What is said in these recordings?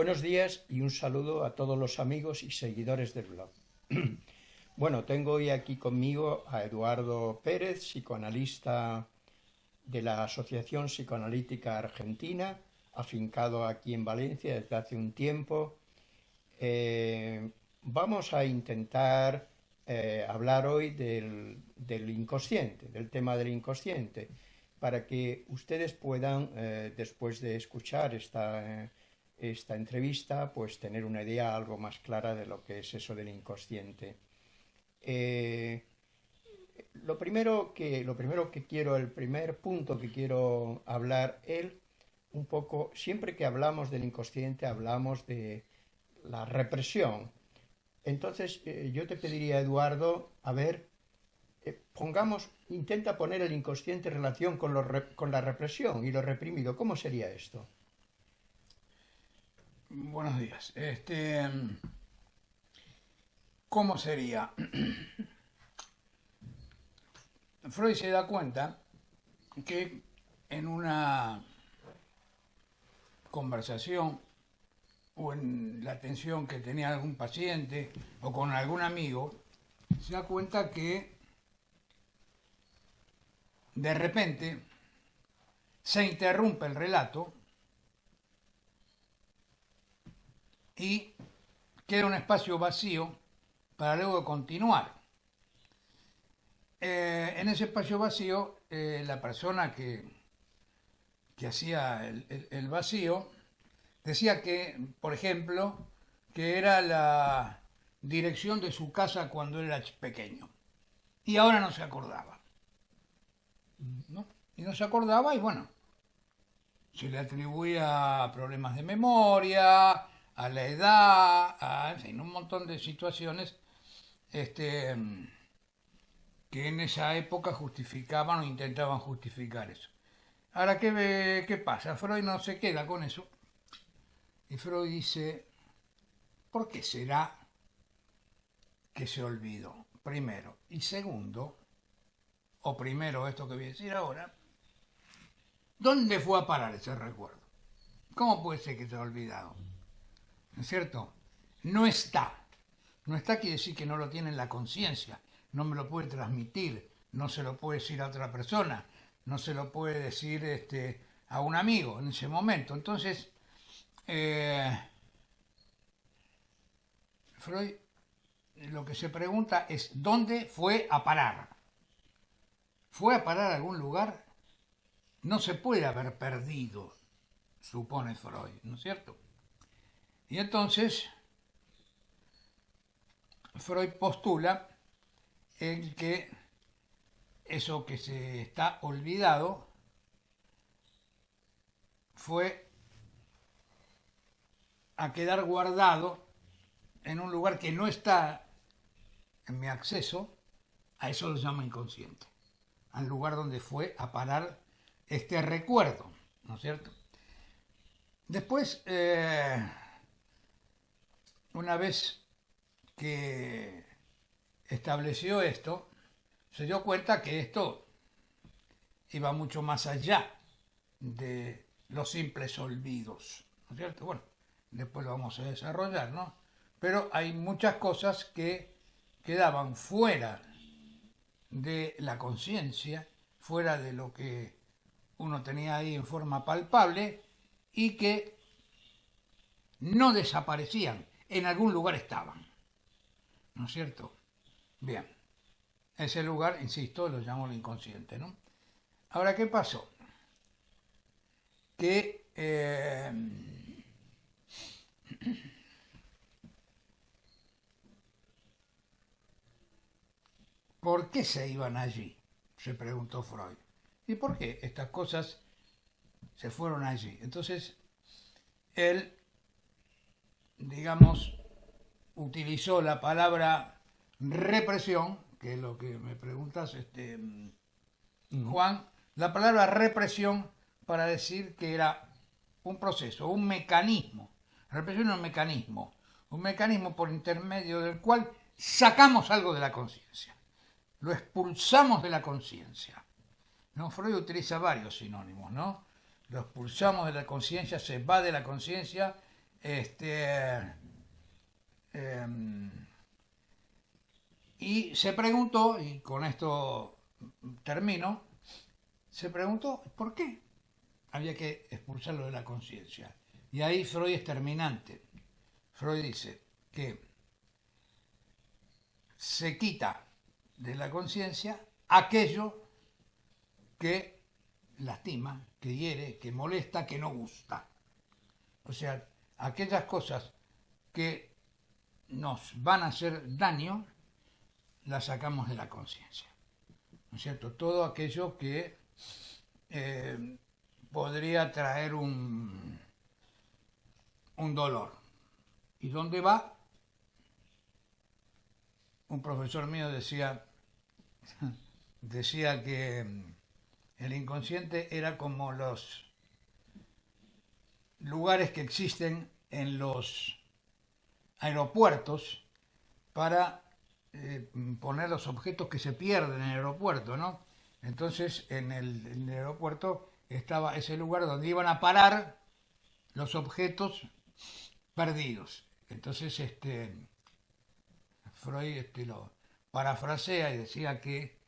Buenos días y un saludo a todos los amigos y seguidores del blog. Bueno, tengo hoy aquí conmigo a Eduardo Pérez, psicoanalista de la Asociación Psicoanalítica Argentina, afincado aquí en Valencia desde hace un tiempo. Eh, vamos a intentar eh, hablar hoy del, inconsciente, del tema del inconsciente, para que ustedes puedan, eh, después de escuchar esta, esta entrevista, pues tener una idea algo más clara de lo que es eso del inconsciente. Eh, lo, primero que, lo primero que quiero, el primer punto que quiero hablar, él, un poco, siempre que hablamos del inconsciente hablamos de la represión. Entonces eh, yo te pediría, Eduardo, a ver, eh, pongamos, intenta poner el inconsciente en relación con, con la represión y lo reprimido. ¿Cómo sería esto? Buenos días. Este, ¿Cómo sería? Freud se da cuenta que en una conversación o en la atención que tenía algún paciente o con algún amigo, se da cuenta que de repente se interrumpe el relato y queda un espacio vacío para luego continuar. Eh, en ese espacio vacío, eh, la persona que, que hacía el, vacío decía que, por ejemplo, que era la dirección de su casa cuando era pequeño. Y ahora no se acordaba. Y no se acordaba y bueno, se le atribuía problemas de memoria, a la edad, en fin, un montón de situaciones este, que en esa época justificaban o intentaban justificar eso. Ahora, ¿qué, ¿qué pasa? Freud no se queda con eso. Y Freud dice, ¿por qué será que se olvidó? Primero. Y segundo, o primero esto que voy a decir ahora, ¿dónde fue a parar ese recuerdo? ¿Cómo puede ser que se ha olvidado? ¿No es cierto? No está. No está quiere decir que no lo tiene en la conciencia, no me lo puede transmitir, no se lo puede decir a otra persona, no se lo puede decir este, a un amigo en ese momento. Entonces, eh, Freud lo que se pregunta es ¿dónde fue a parar? ¿Fue a parar a algún lugar? No se puede haber perdido, supone Freud, ¿no es cierto? Y entonces Freud postula el que eso que se está olvidado fue a quedar guardado en un lugar que no está en mi acceso, a eso lo llamo inconsciente, al lugar donde fue a parar este recuerdo, ¿no es cierto? Después, eh, una vez que estableció esto, se dio cuenta que esto iba mucho más allá de los simples olvidos, ¿no es cierto? Bueno, después lo vamos a desarrollar, ¿no? Pero hay muchas cosas que quedaban fuera de la conciencia, fuera de lo que uno tenía ahí en forma palpable y que no desaparecían, en algún lugar estaban. ¿no es cierto? Bien, ese lugar, insisto, lo llamo el inconsciente, ¿no? Ahora, ¿qué pasó? Que eh, ¿Por qué se iban allí? Se preguntó Freud. ¿Y por qué estas cosas se fueron allí? Entonces, él, digamos, utilizó la palabra represión, que es lo que me preguntas, este, Juan, la palabra represión para decir que era un proceso, un mecanismo. Represión es un mecanismo, un mecanismo por intermedio del cual sacamos algo de la conciencia, lo expulsamos de la conciencia. ¿no? Freud utiliza varios sinónimos, ¿no? Lo expulsamos de la conciencia, se va de la conciencia Este, em, y se preguntó, y con esto termino, se preguntó por qué había que expulsarlo de la conciencia. Y ahí Freud es terminante. Freud dice que se quita de la conciencia aquello que lastima, que hiere, que molesta, que no gusta. O sea, aquellas cosas que nos van a hacer daño, las sacamos de la conciencia. ¿No es cierto? Todo aquello que eh, podría traer un, un dolor. ¿Y dónde va? Un profesor mío decía, decía que el inconsciente era como los lugares que existen en los aeropuertos para eh, poner los objetos que se pierden en el aeropuerto, ¿no? Entonces, en el, aeropuerto estaba ese lugar donde iban a parar los objetos perdidos. Entonces, este, Freud este, lo parafrasea y decía que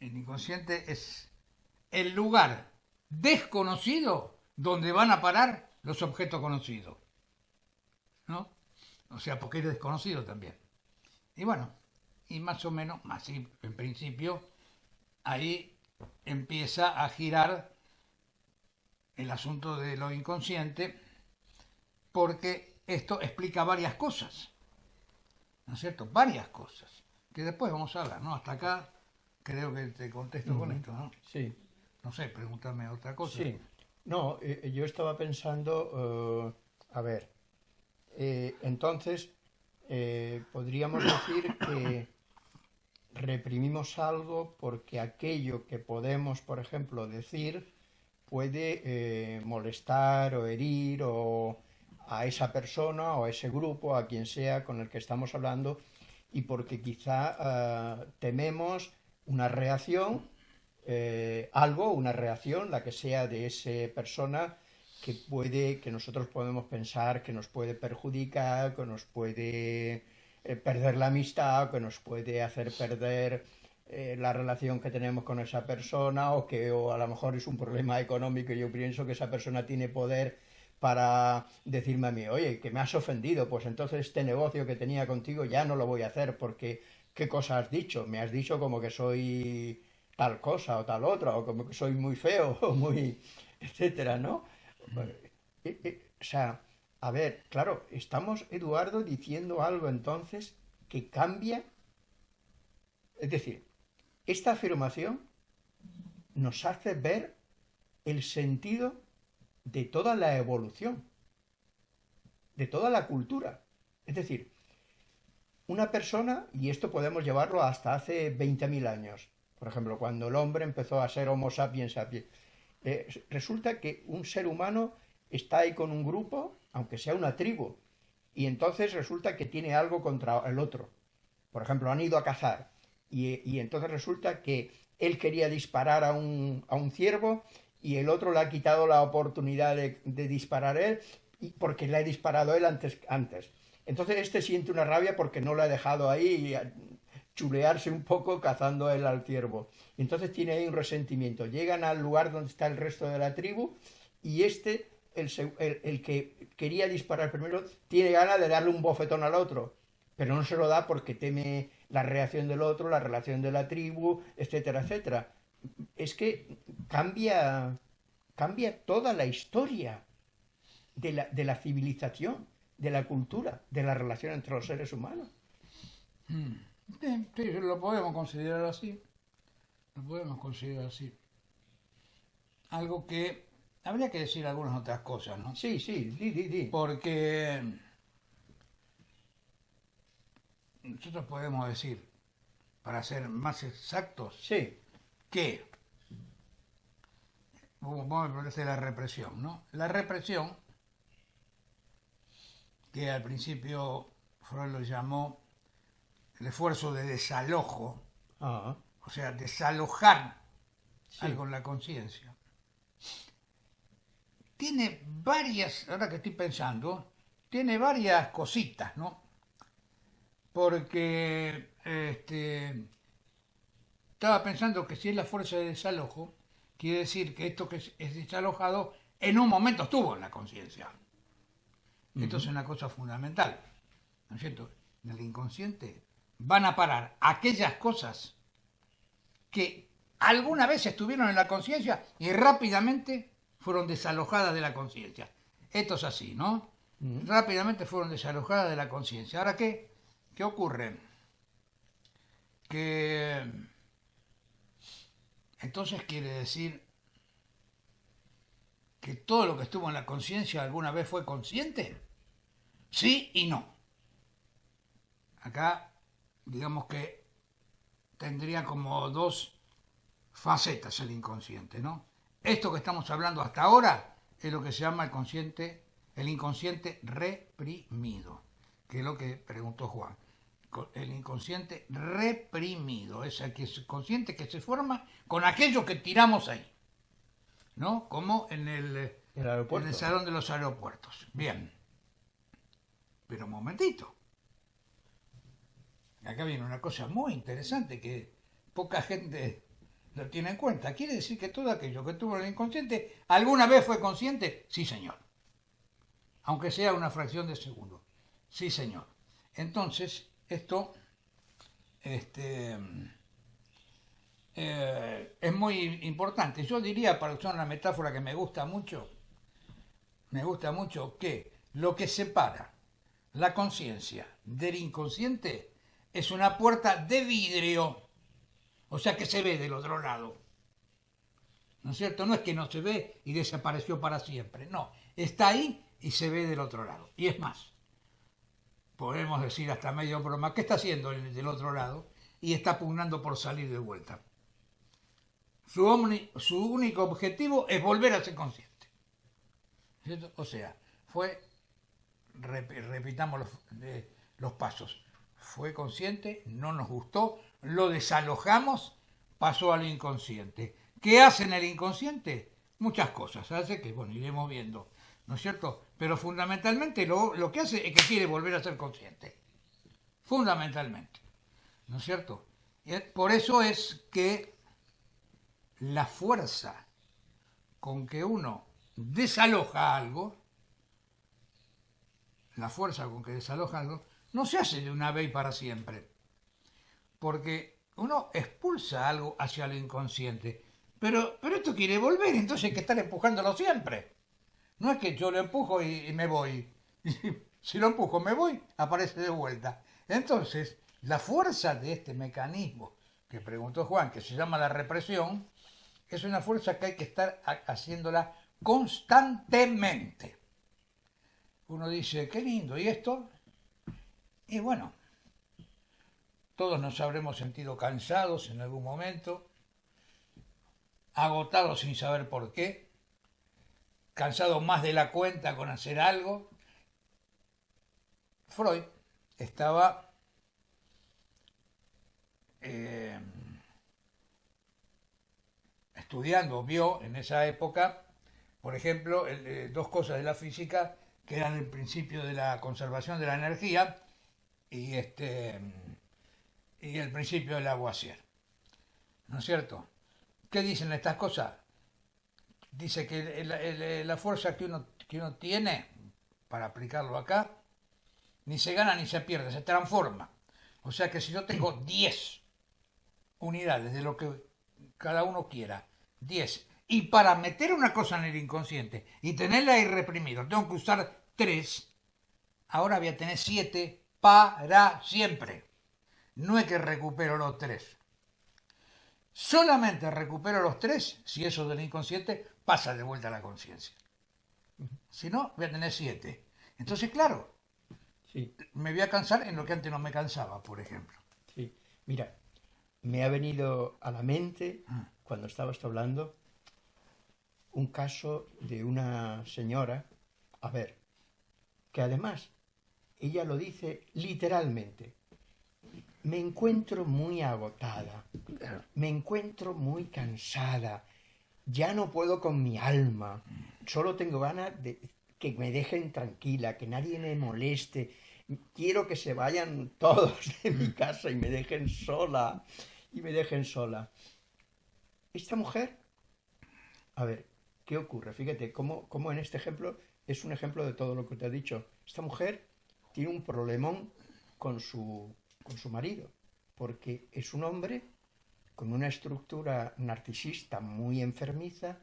el inconsciente es el lugar desconocido donde van a parar los objetos conocidos. ¿No? O sea, porque es desconocido también. Y bueno, y más o menos, así en principio, ahí empieza a girar el asunto de lo inconsciente, porque esto explica varias cosas. ¿No es cierto? Varias cosas. Que después vamos a hablar, ¿no? Hasta acá creo que te contesto con esto, ¿no? Sí. No sé, pregúntame otra cosa. Sí. No, eh, yo estaba pensando, eh, a ver, eh, entonces podríamos decir que reprimimos algo porque aquello que podemos, por ejemplo, decir puede molestar o herir o a esa persona o a ese grupo, a quien sea con el que estamos hablando, y porque quizá tememos una reacción eh, algo, una reacción, la que sea de esa persona que puede, que nosotros podemos pensar que nos puede perjudicar, que nos puede eh, perder la amistad, que nos puede hacer perder eh, la relación que tenemos con esa persona, o que o a lo mejor es un problema económico y yo pienso que esa persona tiene poder para decirme a mí, oye, que me has ofendido, pues entonces este negocio que tenía contigo ya no lo voy a hacer porque, ¿qué cosa has dicho? Me has dicho como que soy tal cosa o tal otra, o como que soy muy feo, o muy, etcétera, ¿no? O sea, a ver, claro, estamos, Eduardo, diciendo algo entonces que cambia. Es decir, esta afirmación nos hace ver el sentido de toda la evolución, de toda la cultura. Es decir, una persona, y esto podemos llevarlo hasta hace 20.000 años, por ejemplo, cuando el hombre empezó a ser Homo sapiens sapiens, eh, resulta que un ser humano está ahí con un grupo, aunque sea una tribu, y entonces resulta que tiene algo contra el otro. Por ejemplo, han ido a cazar, y, entonces resulta que él quería disparar a un, a un, ciervo y el otro le ha quitado la oportunidad de, disparar él porque le ha disparado él antes, antes. Entonces este siente una rabia porque no lo ha dejado ahí chulearse un poco cazando él al ciervo. Entonces tiene ahí un resentimiento. Llegan al lugar donde está el resto de la tribu y este, el, el, que quería disparar primero, tiene ganas de darle un bofetón al otro, pero no se lo da porque teme la reacción del otro, la relación de la tribu, etcétera, etcétera. Es que cambia, cambia toda la historia de la, de la civilización, de la cultura, de la relación entre los seres humanos. Hmm. Sí, lo podemos considerar así. Lo podemos considerar así. Algo que habría que decir algunas otras cosas, ¿no? Sí, sí, di, di, di. Porque nosotros podemos decir, para ser más exactos, sí. que vamos a hablar de la represión, ¿no? La represión, que al principio Freud lo llamó el esfuerzo de desalojo, ah. o sea, desalojar algo en la conciencia, tiene varias, ahora que estoy pensando, tiene varias cositas, ¿no? Porque este, estaba pensando que si es la fuerza de desalojo, quiere decir que esto que es desalojado en un momento estuvo en la conciencia. Esto es una cosa fundamental. ¿No es cierto? En el inconsciente van a parar aquellas cosas que alguna vez estuvieron en la conciencia y rápidamente fueron desalojadas de la conciencia. Esto es así, ¿no? Rápidamente fueron desalojadas de la conciencia. Ahora, ¿qué? ¿Qué ocurre? Que entonces quiere decir que todo lo que estuvo en la conciencia alguna vez fue consciente. Sí y no. Acá, digamos que tendría como dos facetas el inconsciente, ¿no? Esto que estamos hablando hasta ahora es lo que se llama el consciente, el inconsciente reprimido, que es lo que preguntó Juan. El inconsciente reprimido, es el consciente que se forma con aquello que tiramos ahí, ¿no? Como en el, en el salón de los aeropuertos. Bien. Pero un momentito. Acá viene una cosa muy interesante que poca gente lo tiene en cuenta. Quiere decir que todo aquello que tuvo el inconsciente, ¿alguna vez fue consciente? Sí, señor. Aunque sea una fracción de segundo. Sí, señor. Entonces, esto este, eh, es muy importante. Yo diría, para usar una metáfora que me gusta mucho, me gusta mucho que lo que separa la conciencia del inconsciente es una puerta de vidrio, o sea que se ve del otro lado. ¿No es cierto? No es que no se ve y desapareció para siempre, no, está ahí y se ve del otro lado. Y es más, podemos decir hasta medio broma, ¿qué está haciendo el del otro lado? Y está pugnando por salir de vuelta. Su, su único objetivo es volver a ser consciente. O sea, fue repitamos los, pasos. Fue consciente, no nos gustó, lo desalojamos, pasó al inconsciente. ¿Qué hace en el inconsciente? Muchas cosas, hace que, bueno, iremos viendo, ¿no es cierto? Pero fundamentalmente lo, lo que hace es que quiere volver a ser consciente. Fundamentalmente, ¿no es cierto? Por eso es que la fuerza con que uno desaloja algo la fuerza con que desaloja algo, no se hace de una vez y para siempre. Porque uno expulsa algo hacia lo inconsciente. Pero, pero esto quiere volver, entonces hay que estar empujándolo siempre. No es que yo lo empujo y, me voy. si lo empujo, me voy, aparece de vuelta. Entonces, la fuerza de este mecanismo que preguntó Juan, que se llama la represión, es una fuerza que hay que estar haciéndola constantemente uno dice, qué lindo, ¿y esto? Y bueno, todos nos habremos sentido cansados en algún momento, agotados sin saber por qué, cansados más de la cuenta con hacer algo. Freud estaba eh, estudiando, vio en esa época, por ejemplo, eh, dos cosas de la física que eran el principio de la conservación de la energía y, este, y el principio del Lavoisier. ¿No es cierto? ¿Qué dicen estas cosas? Dice que la fuerza que uno, que uno tiene, para aplicarlo acá, ni se gana ni se pierde, se transforma. O sea que si yo tengo 10 unidades de lo que cada uno quiera, 10, y para meter una cosa en el inconsciente y tenerla ahí reprimido, tengo que usar tres, ahora voy a tener siete para siempre. No es que recupero los tres. Solamente recupero los tres si eso del inconsciente pasa de vuelta a la conciencia. Si no, voy a tener siete. Entonces, claro, sí. me voy a cansar en lo que antes no me cansaba, por ejemplo. Sí, mira, me ha venido a la mente, ah. cuando estabas hablando, un caso de una señora, a ver, que además ella lo dice literalmente. Me encuentro muy agotada, me encuentro muy cansada, ya no puedo con mi alma, solo tengo ganas de que me dejen tranquila, que nadie me moleste. Quiero que se vayan todos de mi casa y me dejen sola. Y me dejen sola. Esta mujer, a ver, ¿qué ocurre? Fíjate, cómo, cómo en este ejemplo es un ejemplo de todo lo que te he dicho. Esta mujer tiene un problemón con su, con su marido, porque es un hombre con una estructura narcisista muy enfermiza,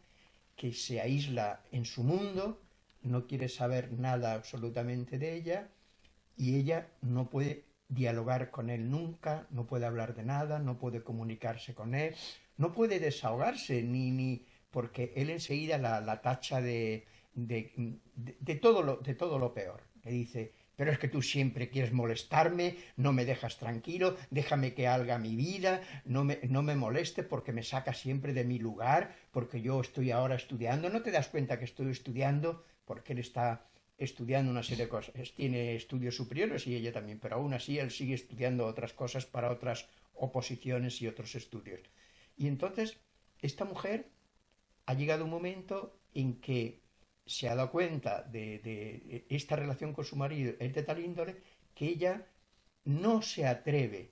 que se aísla en su mundo, no quiere saber nada absolutamente de ella, y ella no puede dialogar con él nunca, no puede hablar de nada, no puede comunicarse con él, no puede desahogarse, ni, ni porque él enseguida la, la tacha de, de, de, todo lo, de todo lo peor. Le dice, pero es que tú siempre quieres molestarme, no me dejas tranquilo, déjame que haga mi vida, no me, no me moleste porque me saca siempre de mi lugar, porque yo estoy ahora estudiando, no te das cuenta que estoy estudiando, porque él está estudiando una serie de cosas, tiene estudios superiores y ella también, pero aún así él sigue estudiando otras cosas para otras oposiciones y otros estudios. Y entonces, esta mujer ha llegado un momento en que se ha dado cuenta de, esta relación con su marido es de tal índole que ella no se atreve,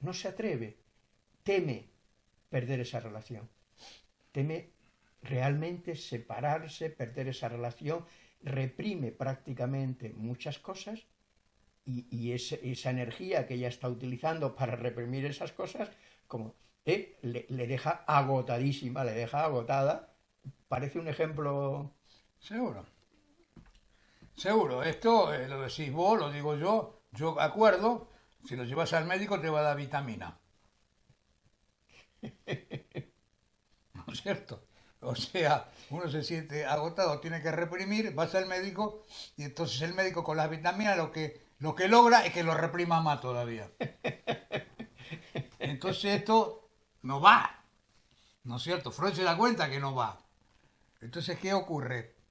no se atreve, teme perder esa relación, teme realmente separarse, perder esa relación, reprime prácticamente muchas cosas y, esa energía que ella está utilizando para reprimir esas cosas, como eh, le deja agotadísima, le deja agotada. Parece un ejemplo Seguro. Seguro. Esto eh, lo decís vos, lo digo yo. Yo acuerdo, si lo llevas al médico te va a dar vitamina. ¿No es cierto? O sea, uno se siente agotado, tiene que reprimir, vas al médico y entonces el médico con las vitaminas lo que, lo que logra es que lo reprima más todavía. Entonces esto no va. ¿No es cierto? Freud se da cuenta que no va. Entonces, ¿qué ocurre?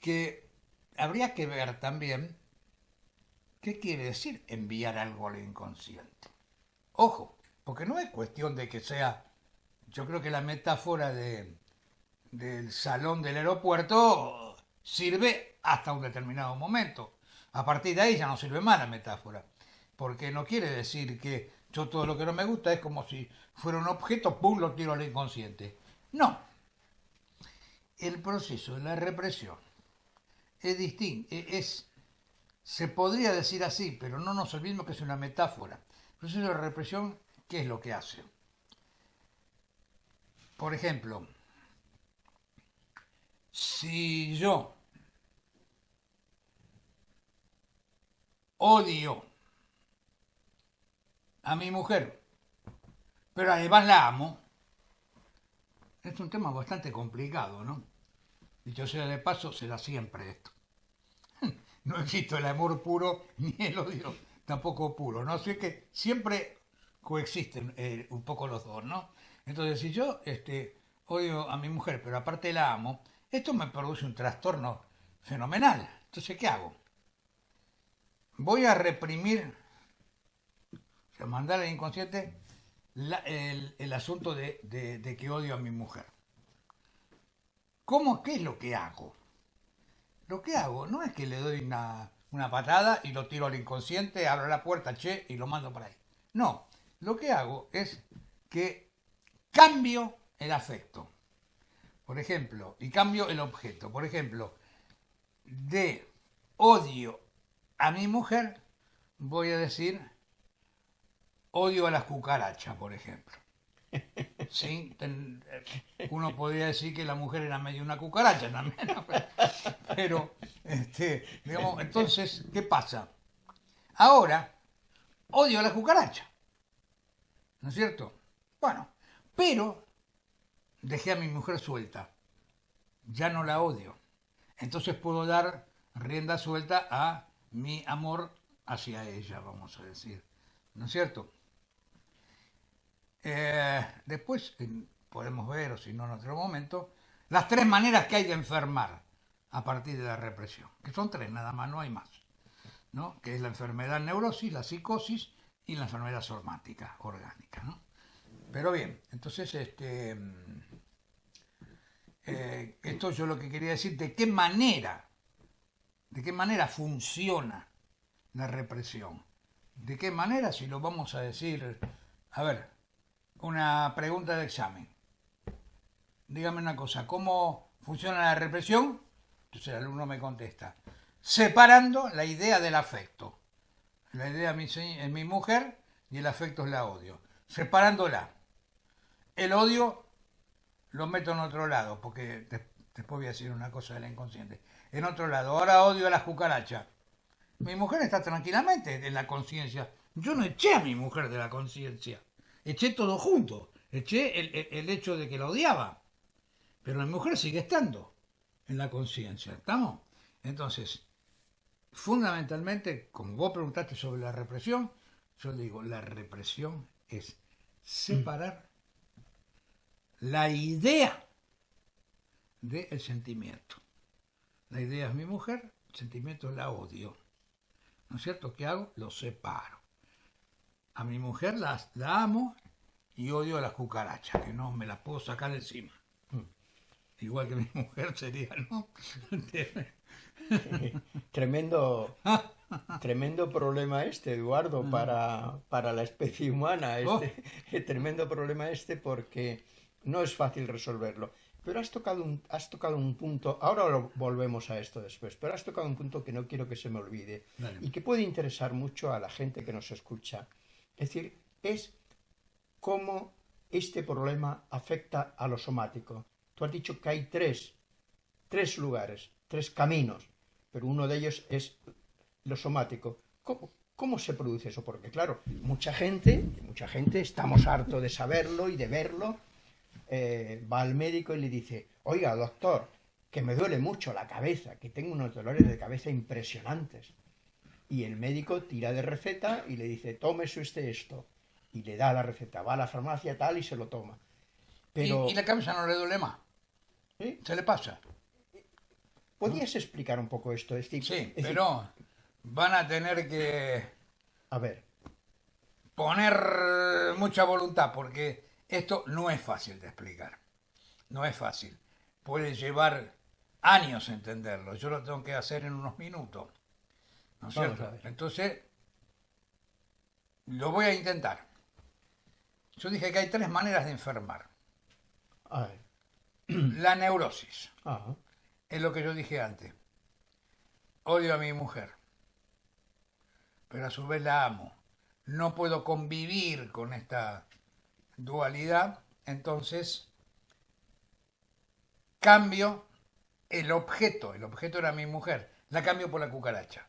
Que habría que ver también qué quiere decir enviar algo al inconsciente. Ojo, porque no es cuestión de que sea, yo creo que la metáfora de, del salón del aeropuerto sirve hasta un determinado momento. A partir de ahí ya no sirve más la metáfora, porque no quiere decir que yo todo lo que no me gusta es como si fuera un objeto, ¡pum!, lo tiro al inconsciente. No. El proceso de la represión es distinto, e-, es, se podría decir así, pero no nos olvidemos que es una metáfora. El proceso de represión, ¿qué es lo que hace? Por ejemplo, si yo odio a mi mujer, pero además la amo, es un tema bastante complicado, ¿no? Dicho sea de paso, será siempre esto. No existe el amor puro ni el odio tampoco puro, ¿no? Así que siempre coexisten eh, un poco los dos, ¿no? Entonces, si yo este, odio a mi mujer, pero aparte la amo, esto me produce un trastorno fenomenal. Entonces, ¿qué hago? Voy a reprimir, o sea, mandar al inconsciente el, asunto de que odio a mi mujer. ¿Cómo? ¿Qué es lo que hago? Lo que hago no es que le doy una, patada y lo tiro al inconsciente, abro la puerta, che, y lo mando por ahí. No, lo que hago es que cambio el afecto. Por ejemplo, y cambio el objeto. Por ejemplo, de odio a mi mujer, voy a decir odio a las cucarachas, por ejemplo. Sí, uno podría decir que la mujer era medio una cucaracha también, pero, este, digamos, entonces, ¿qué pasa? Ahora, odio a la cucaracha, ¿no es cierto? Bueno, pero dejé a mi mujer suelta, ya no la odio, entonces puedo dar rienda suelta a mi amor hacia ella, vamos a decir, ¿no es cierto? Eh, después podemos ver, o si no en otro momento, las tres maneras que hay de enfermar a partir de la represión, que son tres nada más, no hay más, ¿no? que es la enfermedad neurosis, la psicosis y la enfermedad somática, orgánica. ¿no? Pero bien, entonces este, eh, esto yo lo que quería decir, de qué manera, de qué manera funciona la represión. ¿De qué manera? Si lo vamos a decir, a ver, una pregunta de examen. Dígame una cosa, ¿cómo funciona la represión? Entonces el alumno me contesta, separando la idea del afecto. La idea es mi mujer y el afecto es la odio. Separándola. El odio lo meto en otro lado, porque después voy a decir una cosa de la inconsciente. En otro lado, ahora odio a las cucarachas. Mi mujer está tranquilamente en la conciencia. Yo no eché a mi mujer de la conciencia. Eché todo junto. Eché el, hecho de que la odiaba. Pero mi mujer sigue estando en la conciencia. ¿Estamos? Entonces, fundamentalmente, como vos preguntaste sobre la represión, yo digo, la represión es separar la idea del sentimiento. La idea es mi mujer, el sentimiento es la odio. ¿No es cierto? ¿Qué hago? Lo separo. A mi mujer la, la amo y odio a las cucarachas, que no me las puedo sacar encima. Mm. Igual que mi mujer sería, ¿no? tremendo, tremendo problema este, Eduardo, mm. para, para la especie humana. Este, Tremendo problema este porque no es fácil resolverlo. Pero has tocado un, has tocado un punto, ahora volvemos a esto después, pero has tocado un punto que no quiero que se me olvide y que puede interesar mucho a la gente que nos escucha. Es decir, es cómo este problema afecta a lo somático. Tú has dicho que hay tres, tres lugares, tres caminos, pero uno de ellos es lo somático. ¿Cómo, ¿Cómo se produce eso? Porque claro, mucha gente, mucha gente estamos hartos de saberlo y de verlo, eh, va al médico y le dice, oiga, doctor, que me duele mucho la cabeza, que tengo unos dolores de cabeza impresionantes. Y el médico tira de receta y le dice, tómese usted esto. Y le da la receta, va a la farmacia tal y se lo toma. Pero... ¿Y, la cabeza no le duele más? ¿Se le pasa? ¿Podrías explicar un poco esto? sí, pero van a tener que... A ver. Poner mucha voluntad, porque esto no es fácil de explicar, no es fácil. Puede llevar años entenderlo, yo lo tengo que hacer en unos minutos. ¿No es cierto? Entonces, lo voy a intentar. Yo dije que hay tres maneras de enfermar. La neurosis. Es lo que yo dije antes. Odio a mi mujer, pero a su vez la amo. No puedo convivir con esta dualidad, entonces cambio el objeto, el objeto era mi mujer, la cambio por la cucaracha.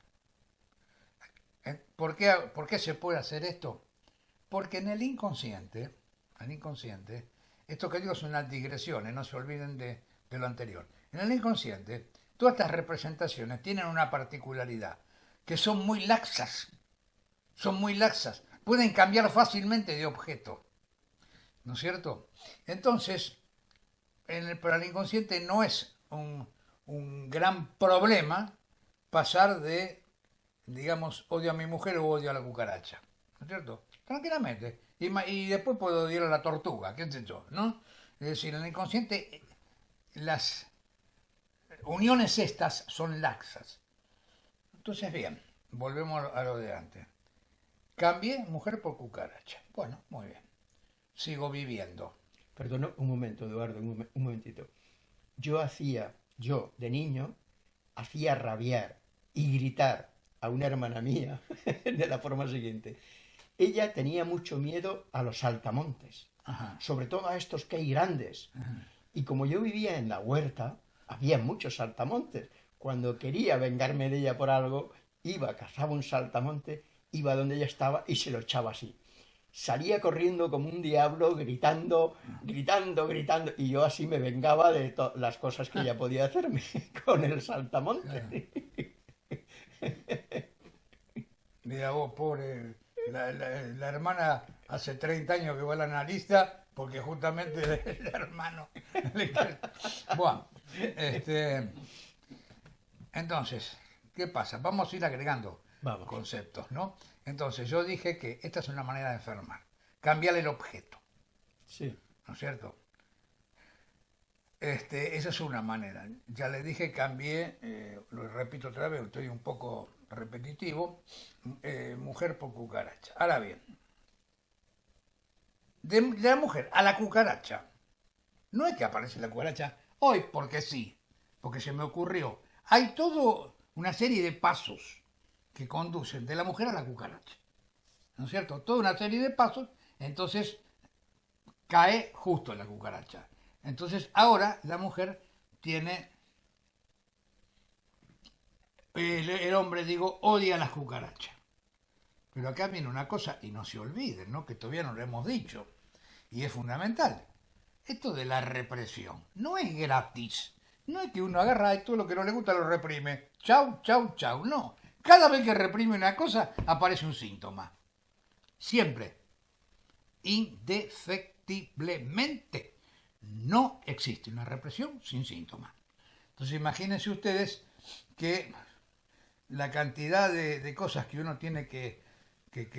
¿Eh? ¿Por qué, ¿Por qué se puede hacer esto? Porque en el inconsciente, el inconsciente, esto que digo son unas digresiones, no se olviden de, de lo anterior. En el inconsciente, todas estas representaciones tienen una particularidad, que son muy laxas, son muy laxas, pueden cambiar fácilmente de objeto. ¿no es cierto? Entonces, en el, para el inconsciente no es un, gran problema pasar de, digamos, odio a mi mujer o odio a la cucaracha, ¿no es cierto? Tranquilamente. Y, después puedo odiar a la tortuga, qué sé yo, ¿no? Es decir, en el inconsciente las uniones estas son laxas. Entonces, bien, volvemos a lo de antes. Cambié mujer por cucaracha. Bueno, muy bien sigo viviendo. Perdón, un momento, Eduardo, un, momentito. Yo hacía, yo de niño, hacía rabiar y gritar a una hermana mía de la forma siguiente. Ella tenía mucho miedo a los saltamontes, sobre todo a estos que hay grandes. Y como yo vivía en la huerta, había muchos saltamontes. Cuando quería vengarme de ella por algo, iba, cazaba un saltamonte, iba donde ella estaba y se lo echaba así salía corriendo como un diablo, gritando, gritando, gritando, y yo así me vengaba de las cosas que ella podía hacerme con el saltamonte. Mira vos, pobre, la, hermana hace 30 años que va al analista porque justamente el hermano Bueno, este, entonces, ¿qué pasa? Vamos a ir agregando conceptos, ¿no? Entonces yo dije que esta es una manera de enfermar, cambiar el objeto. Sí. ¿No es cierto? Este, esa es una manera. Ya le dije, cambié, eh, lo repito otra vez, estoy un poco repetitivo, eh, mujer por cucaracha. Ahora bien, de, la mujer a la cucaracha, no es que aparece la cucaracha hoy porque sí, porque se me ocurrió. Hay toda una serie de pasos que conducen de la mujer a la cucaracha. ¿No es cierto? Toda una serie de pasos, entonces cae justo en la cucaracha. Entonces ahora la mujer tiene, el, hombre digo, odia las cucarachas. Pero acá viene una cosa, y no se olviden, ¿no? que todavía no lo hemos dicho, y es fundamental. Esto de la represión no es gratis. No es que uno agarra y todo lo que no le gusta lo reprime. Chau, chau, chau. No. Cada vez que reprime una cosa aparece un síntoma. Siempre. Indefectiblemente. No existe una represión sin síntomas. Entonces imagínense ustedes que la cantidad de, cosas que uno tiene que,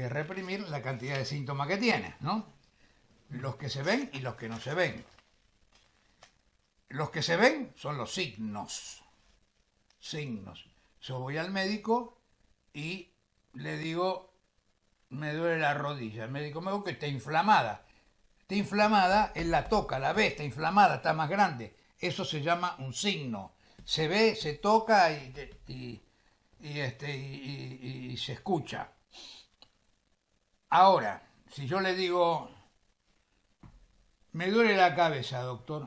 reprimir, la cantidad de síntomas que tiene, ¿no? Los que se ven y los que no se ven. Los que se ven son los signos. Signos. Yo voy al médico y le digo, me duele la rodilla. El médico me dijo que está inflamada. Está inflamada, él la toca, la ve, está inflamada, está más grande. Eso se llama un signo. Se ve, se toca y, este, y se escucha. Ahora, si yo le digo, me duele la cabeza, doctor,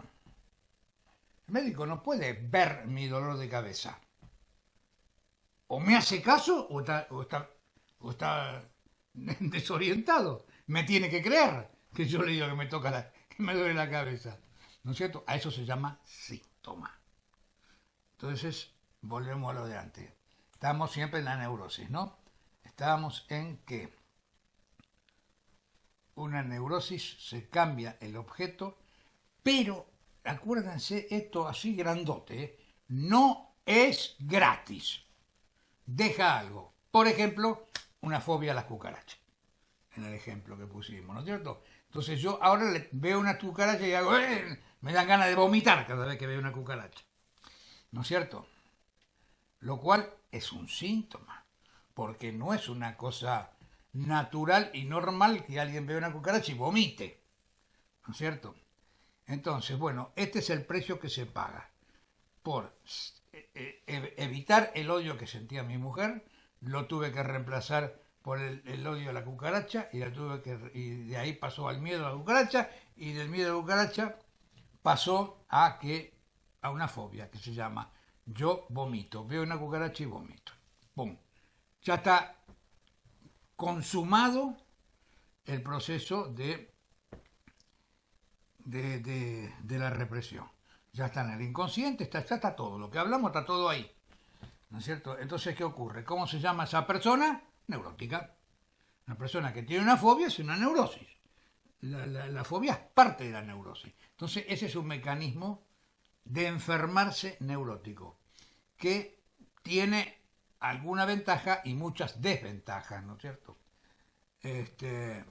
el médico no puede ver mi dolor de cabeza. O me hace caso o o está, o está desorientado. Me tiene que creer que yo le digo que me toca la, que me duele la cabeza. ¿No es cierto? A eso se llama síntoma. Entonces, volvemos a lo de antes. Estamos siempre en la neurosis, ¿no? Estamos en que una neurosis se cambia el objeto, pero acuérdense esto así grandote, ¿eh? no es gratis. Deja algo. Por ejemplo, una fobia a las cucarachas. En el ejemplo que pusimos, ¿no es cierto? Entonces yo ahora veo una cucaracha y hago, ¡Eh! me dan ganas de vomitar cada vez que veo una cucaracha. ¿No es cierto? Lo cual es un síntoma, porque no es una cosa natural y normal que alguien vea una cucaracha y vomite. ¿No es cierto? Entonces, bueno, este es el precio que se paga por eh, eh, evitar el odio que sentía mi mujer, lo tuve que reemplazar por el, odio a la cucaracha y, tuve que, y de ahí pasó al miedo a la cucaracha y del miedo a la cucaracha pasó a que a una fobia que se llama yo vomito, veo una cucaracha y vomito. ¡Pum! Ya está consumado el proceso de, de, de, la represión. Ya está en el inconsciente, está, ya está todo. Lo que hablamos está todo ahí. ¿No es cierto? Entonces, ¿qué ocurre? ¿Cómo se llama esa persona? Neurótica. Una persona que tiene una fobia es una neurosis. La, fobia es parte de la neurosis. Entonces, ese es un mecanismo de enfermarse neurótico, que tiene alguna ventaja y muchas desventajas, ¿no es cierto? Este,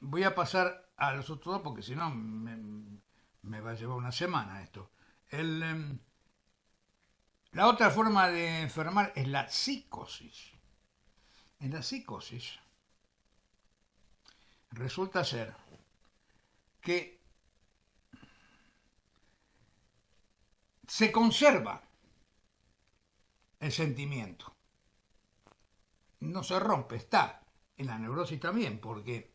voy a pasar a los otros dos porque si no me, va a llevar una semana esto. Em, la otra forma de enfermar es la psicosis en la psicosis resulta ser que se conserva el sentimiento. No se rompe, está en la neurosis también, porque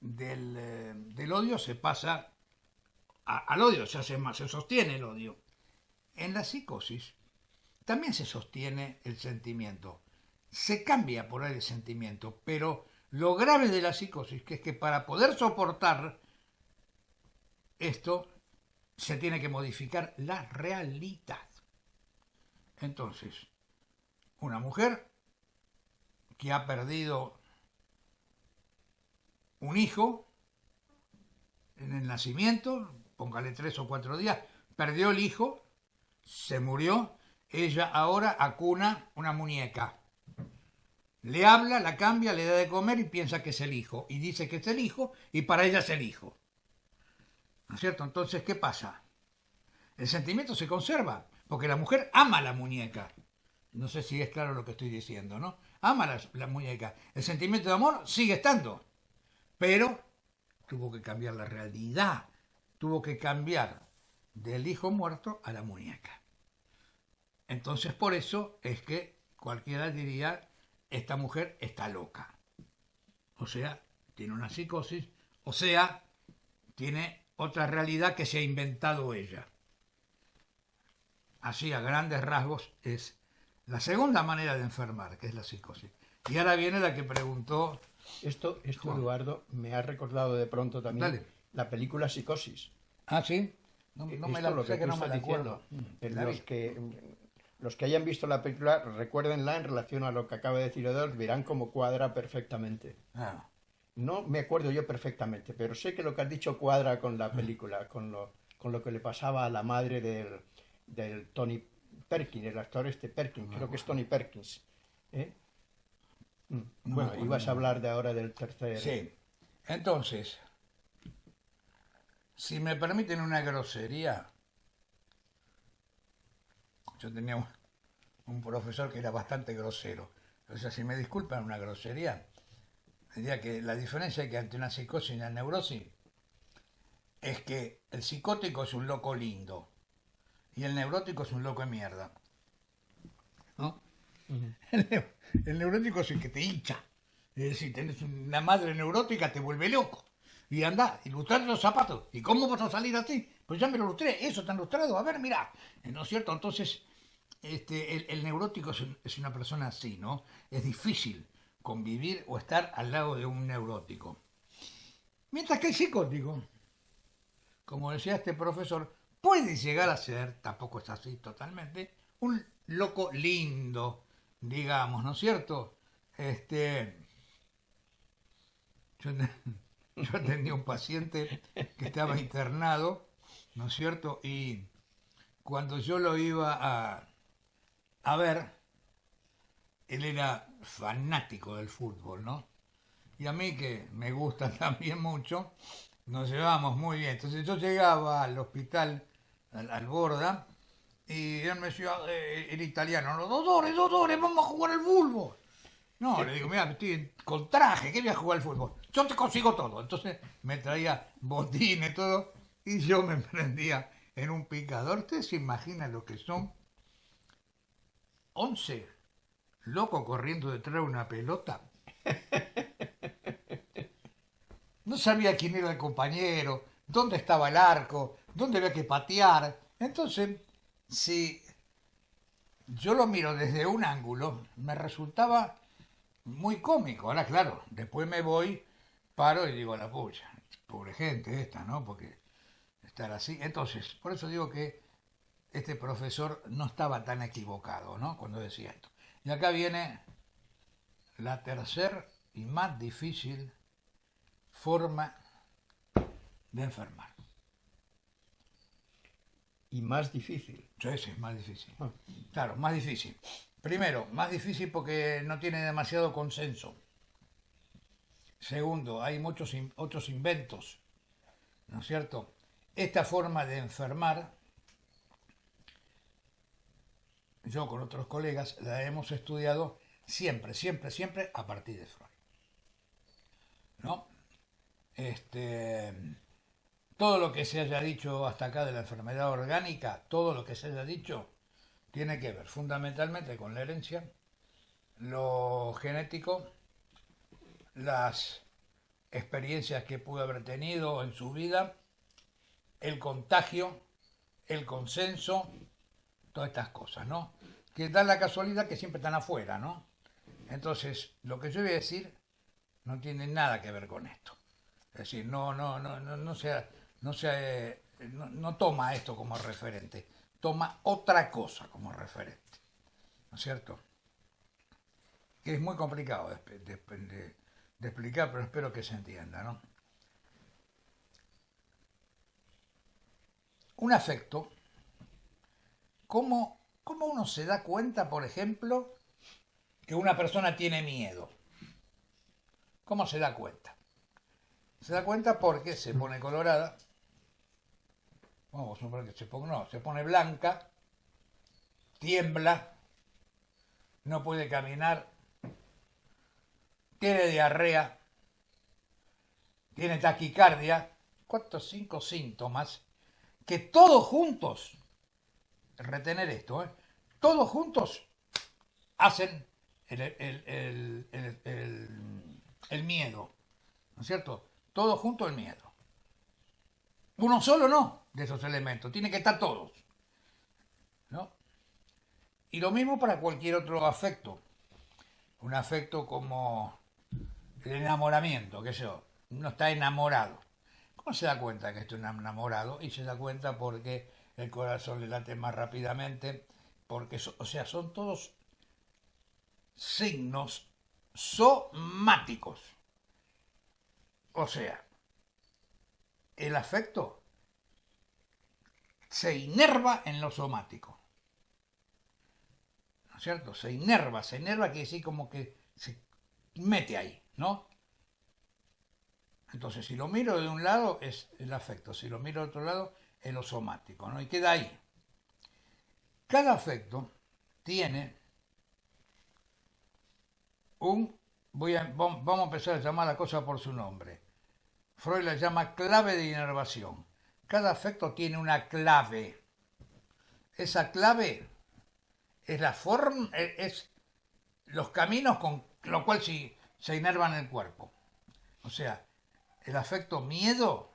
del, eh, odio se pasa al odio, se, hace más, se sostiene el odio. En la psicosis también se sostiene el sentimiento se cambia por el sentimiento, pero lo grave de la psicosis que es que para poder soportar esto se tiene que modificar la realidad. Entonces, una mujer que ha perdido un hijo en el nacimiento, póngale tres o cuatro días, perdió el hijo, se murió, ella ahora acuna una muñeca le habla, la cambia, le da de comer y piensa que es el hijo. Y dice que es el hijo y para ella es el hijo. ¿No es cierto? Entonces, ¿qué pasa? El sentimiento se conserva, porque la mujer ama la muñeca. No sé si es claro lo que estoy diciendo, ¿no? Ama la, la muñeca. El sentimiento de amor sigue estando, pero tuvo que cambiar la realidad, tuvo que cambiar del hijo muerto a la muñeca. Entonces por eso es que cualquiera diría, esta mujer está loca. O sea, tiene una psicosis, o sea, tiene otra realidad que se ha inventado ella. Así, a grandes rasgos, es la segunda manera de enfermar, que es la psicosis. Y ahora viene la que preguntó... Esto, esto Eduardo, me ha recordado de pronto también Dale. la película Psicosis. Ah, sí. No, no me la lo que no me la acuerdo. diciendo. Mm, Los que, los que hayan visto la película, recuérdenla en relación a lo que acaba de decir Eduardo, verán cómo cuadra perfectamente. Ah, No me acuerdo yo perfectamente, pero sé que lo que has dicho cuadra con la película, con lo, con lo que le pasaba a la madre del, del Tony Perkins, el actor este Perkins, creo que es Tony Perkins. ¿eh? Mm, No bueno, acuerdo. ibas a hablar de ahora del tercer. Sí. Entonces, si me permiten una grosería, yo tenía un, un profesor que era bastante grosero. O sea, si me disculpan una grosería, diría que la diferencia que ante una psicosis y una neurosis es que el psicótico es un loco lindo y el neurótico es un loco de mierda. ¿No? El, neu- el neurótico es el que te hincha. Es decir, tenés una madre neurótica, te vuelve loco. Y anda, ilustrar los zapatos. ¿Y cómo vas a salir así? Pues ya me lo ilustré, eso está ilustrado. A ver, mira. ¿No es cierto? Entonces, este, el, neurótico es una persona así, ¿no? Es difícil convivir o estar al lado de un neurótico. Mientras que el psicótico, como decía este profesor, puede llegar a ser, tampoco es así totalmente, un loco lindo, digamos, ¿no es cierto? Este, yo, yo atendí a un paciente que estaba internado, ¿no es cierto? Y cuando yo lo iba a, a ver, él era fanático del fútbol, ¿no? Y a mí que me gusta también mucho, nos llevamos muy bien. Entonces yo llegaba al hospital, al, al Borda, y él me decía, eh, el italiano, no, doctores, doctores, vamos a jugar al fútbol. No, le digo, mira, estoy con traje, ¿qué voy a jugar al fútbol? Yo te consigo todo. Entonces me traía botines, todo, y yo me prendía en un picador. ¿Ustedes se imaginan lo que son? 11 locos corriendo detrás de una pelota. No sabía quién era el compañero, dónde estaba el arco, dónde había que patear. Entonces, si yo lo miro desde un ángulo, me resultaba muy cómico. Ahora, claro, después me voy, paro y digo, la pucha, pobre gente esta, ¿no? Porque estar así. Entonces, por eso digo que este profesor no estaba tan equivocado, ¿no? Cuando decía esto. Y acá viene la tercera y más difícil forma de enfermar. Y más difícil. Ese es más difícil. Ah. Claro, más difícil. Primero, más difícil porque no tiene demasiado consenso. Segundo, hay muchos otros inventos, ¿no es cierto? Esta forma de enfermar, yo con otros colegas la hemos estudiado siempre, siempre, siempre a partir de Freud. ¿No? Este, todo lo que se haya dicho hasta acá de la enfermedad orgánica, todo lo que se haya dicho, tiene que ver fundamentalmente con la herencia, lo genético, las experiencias que pudo haber tenido en su vida, el contagio, el consenso, todas estas cosas, ¿no? Que dan la casualidad que siempre están afuera, ¿no? Entonces, lo que yo voy a decir no tiene nada que ver con esto. Es decir, no, no, no, no, no sea, no sea, no, toma esto como referente, toma otra cosa como referente. ¿No es cierto? Que es muy complicado de- de explicar, pero espero que se entienda, ¿no? Un afecto, ¿cómo, ¿cómo uno se da cuenta, por ejemplo, que una persona tiene miedo? ¿Cómo se da cuenta? Se da cuenta porque se pone colorada, vamos a que se pone, no, se pone blanca, tiembla, no puede caminar, tiene diarrea, tiene taquicardia, ¿cuántos cinco síntomas? Que todos juntos, retener esto, ¿eh? todos juntos hacen el, el, miedo, ¿no es cierto? Todos juntos el miedo. Uno solo no de esos elementos, tiene que estar todos. ¿no? Y lo mismo para cualquier otro afecto. Un afecto como el enamoramiento, que yo, uno está enamorado. ¿Cómo se da cuenta que estoy enamorado? Y se da cuenta porque el corazón le late más rápidamente, porque, o sea, son todos signos somáticos. O sea, el afecto se inerva en lo somático. ¿No es cierto? Se inerva, se inerva quiere decir como que se mete ahí, ¿no? Entonces, si lo miro de un lado es el afecto, si lo miro de otro lado es lo somático, ¿no? Y queda ahí. Cada afecto tiene un, voy a, vamos a empezar a llamar la cosa por su nombre. Freud la llama clave de inervación. Cada afecto tiene una clave. Esa clave es la forma, es los caminos con lo cual se, se inerva en el cuerpo. O sea, el afecto miedo,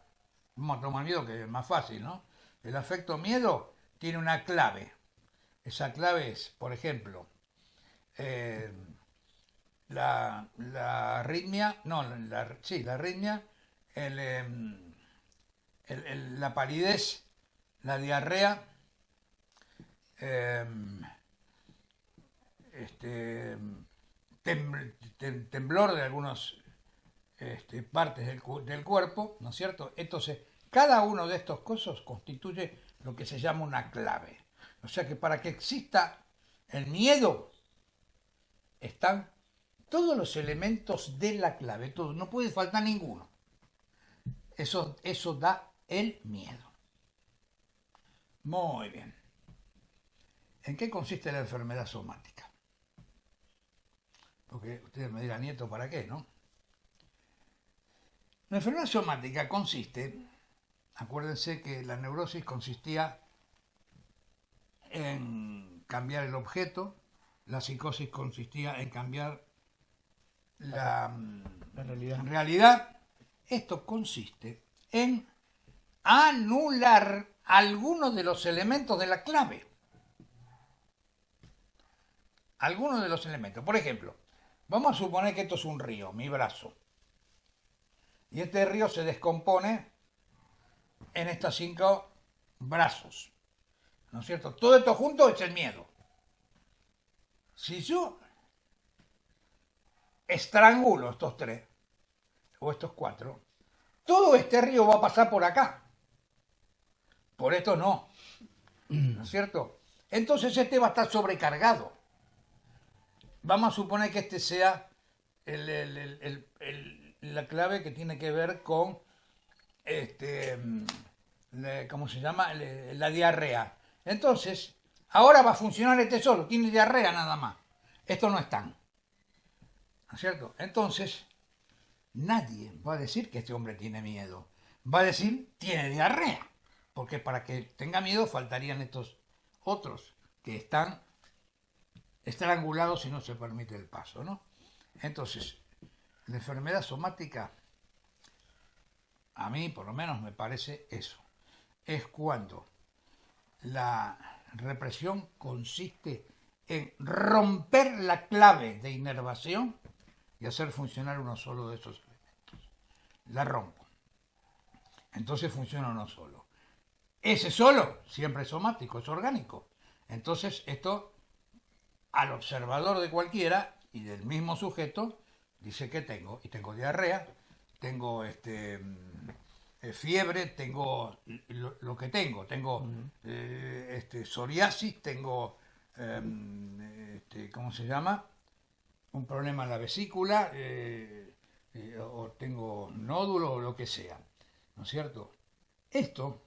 vamos a tomar miedo que es más fácil, ¿no? El afecto miedo tiene una clave. Esa clave es, por ejemplo, eh, la, arritmia, no, la, sí, la arritmia, em, la palidez, la diarrea, em, este, temblor de algunas este, partes del, del, cuerpo, ¿no es cierto? Entonces, cada uno de estos cosas constituye lo que se llama una clave. O sea que para que exista el miedo, están todos los elementos de la clave, todo, no puede faltar ninguno. Eso, eso da el miedo. Muy bien. ¿En qué consiste la enfermedad somática? Porque ustedes me dirán, nieto, ¿para qué, no? La enfermedad somática consiste, acuérdense que la neurosis consistía en cambiar el objeto, la psicosis consistía en cambiar la, realidad. Esto consiste en anular algunos de los elementos de la clave. Algunos de los elementos. Por ejemplo, vamos a suponer que esto es un río, mi brazo. Y este río se descompone en estos cinco brazos. ¿No es cierto? Todo esto junto es el miedo. Si yo estrangulo estos tres, o estos cuatro, todo este río va a pasar por acá. Por esto no. ¿No es cierto? Entonces este va a estar sobrecargado. Vamos a suponer que este sea la clave que tiene que ver con, este, ¿cómo se llama? La diarrea. Entonces, ahora va a funcionar este solo, tiene diarrea nada más. Esto no es tan. ¿No es cierto? Entonces, nadie va a decir que este hombre tiene miedo. Va a decir, tiene diarrea. Porque para que tenga miedo faltarían estos otros que están estrangulados si no se permite el paso, ¿no? Entonces, la enfermedad somática, a mí por lo menos me parece eso. Es cuando la represión consiste en romper la clave de inervación y hacer funcionar uno solo de esos elementos. La rompo. Entonces funciona uno solo. Ese solo siempre es somático, es orgánico. Entonces esto al observador de cualquiera y del mismo sujeto dice que tengo. Y tengo diarrea, tengo este eh, fiebre, tengo lo, que tengo, tengo eh, este, psoriasis, tengo, em, este, ¿cómo se llama? Un problema en la vesícula, eh, o tengo nódulo o lo que sea, ¿no es cierto? Esto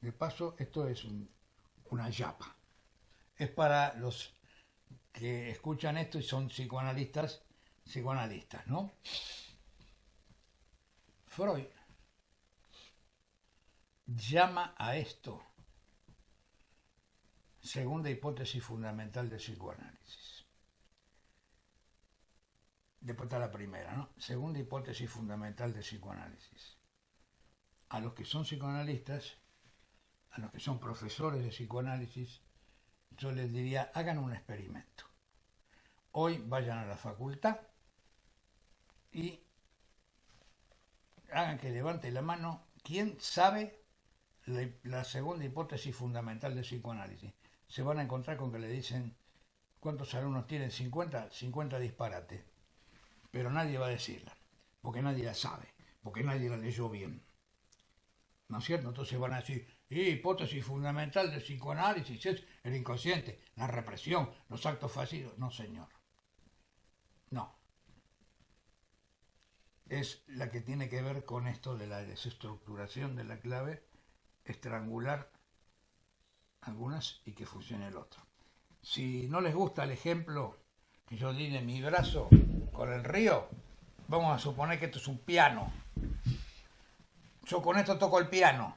De paso, esto es una yapa. Es para los que escuchan esto y son psicoanalistas, psicoanalistas, ¿no? Freud llama a esto segunda hipótesis fundamental del psicoanálisis. Después está la primera, ¿no? Segunda hipótesis fundamental del psicoanálisis. A los que son psicoanalistas, a los que son profesores de psicoanálisis, yo les diría, hagan un experimento. Hoy vayan a la facultad y hagan que levante la mano quién sabe la, segunda hipótesis fundamental del psicoanálisis. Se van a encontrar con que le dicen, ¿cuántos alumnos tienen? 50, 50 disparates. Pero nadie va a decirla, porque nadie la sabe, porque nadie la leyó bien. ¿No es cierto? Entonces van a decir, hipótesis fundamental del psicoanálisis es el inconsciente, la represión, los actos fallidos. No, señor. No. Es la que tiene que ver con esto de la desestructuración de la clave, estrangular algunas y que funcione el otro. Si no les gusta el ejemplo que yo di de mi brazo con el río, vamos a suponer que esto es un piano. Yo con esto toco el piano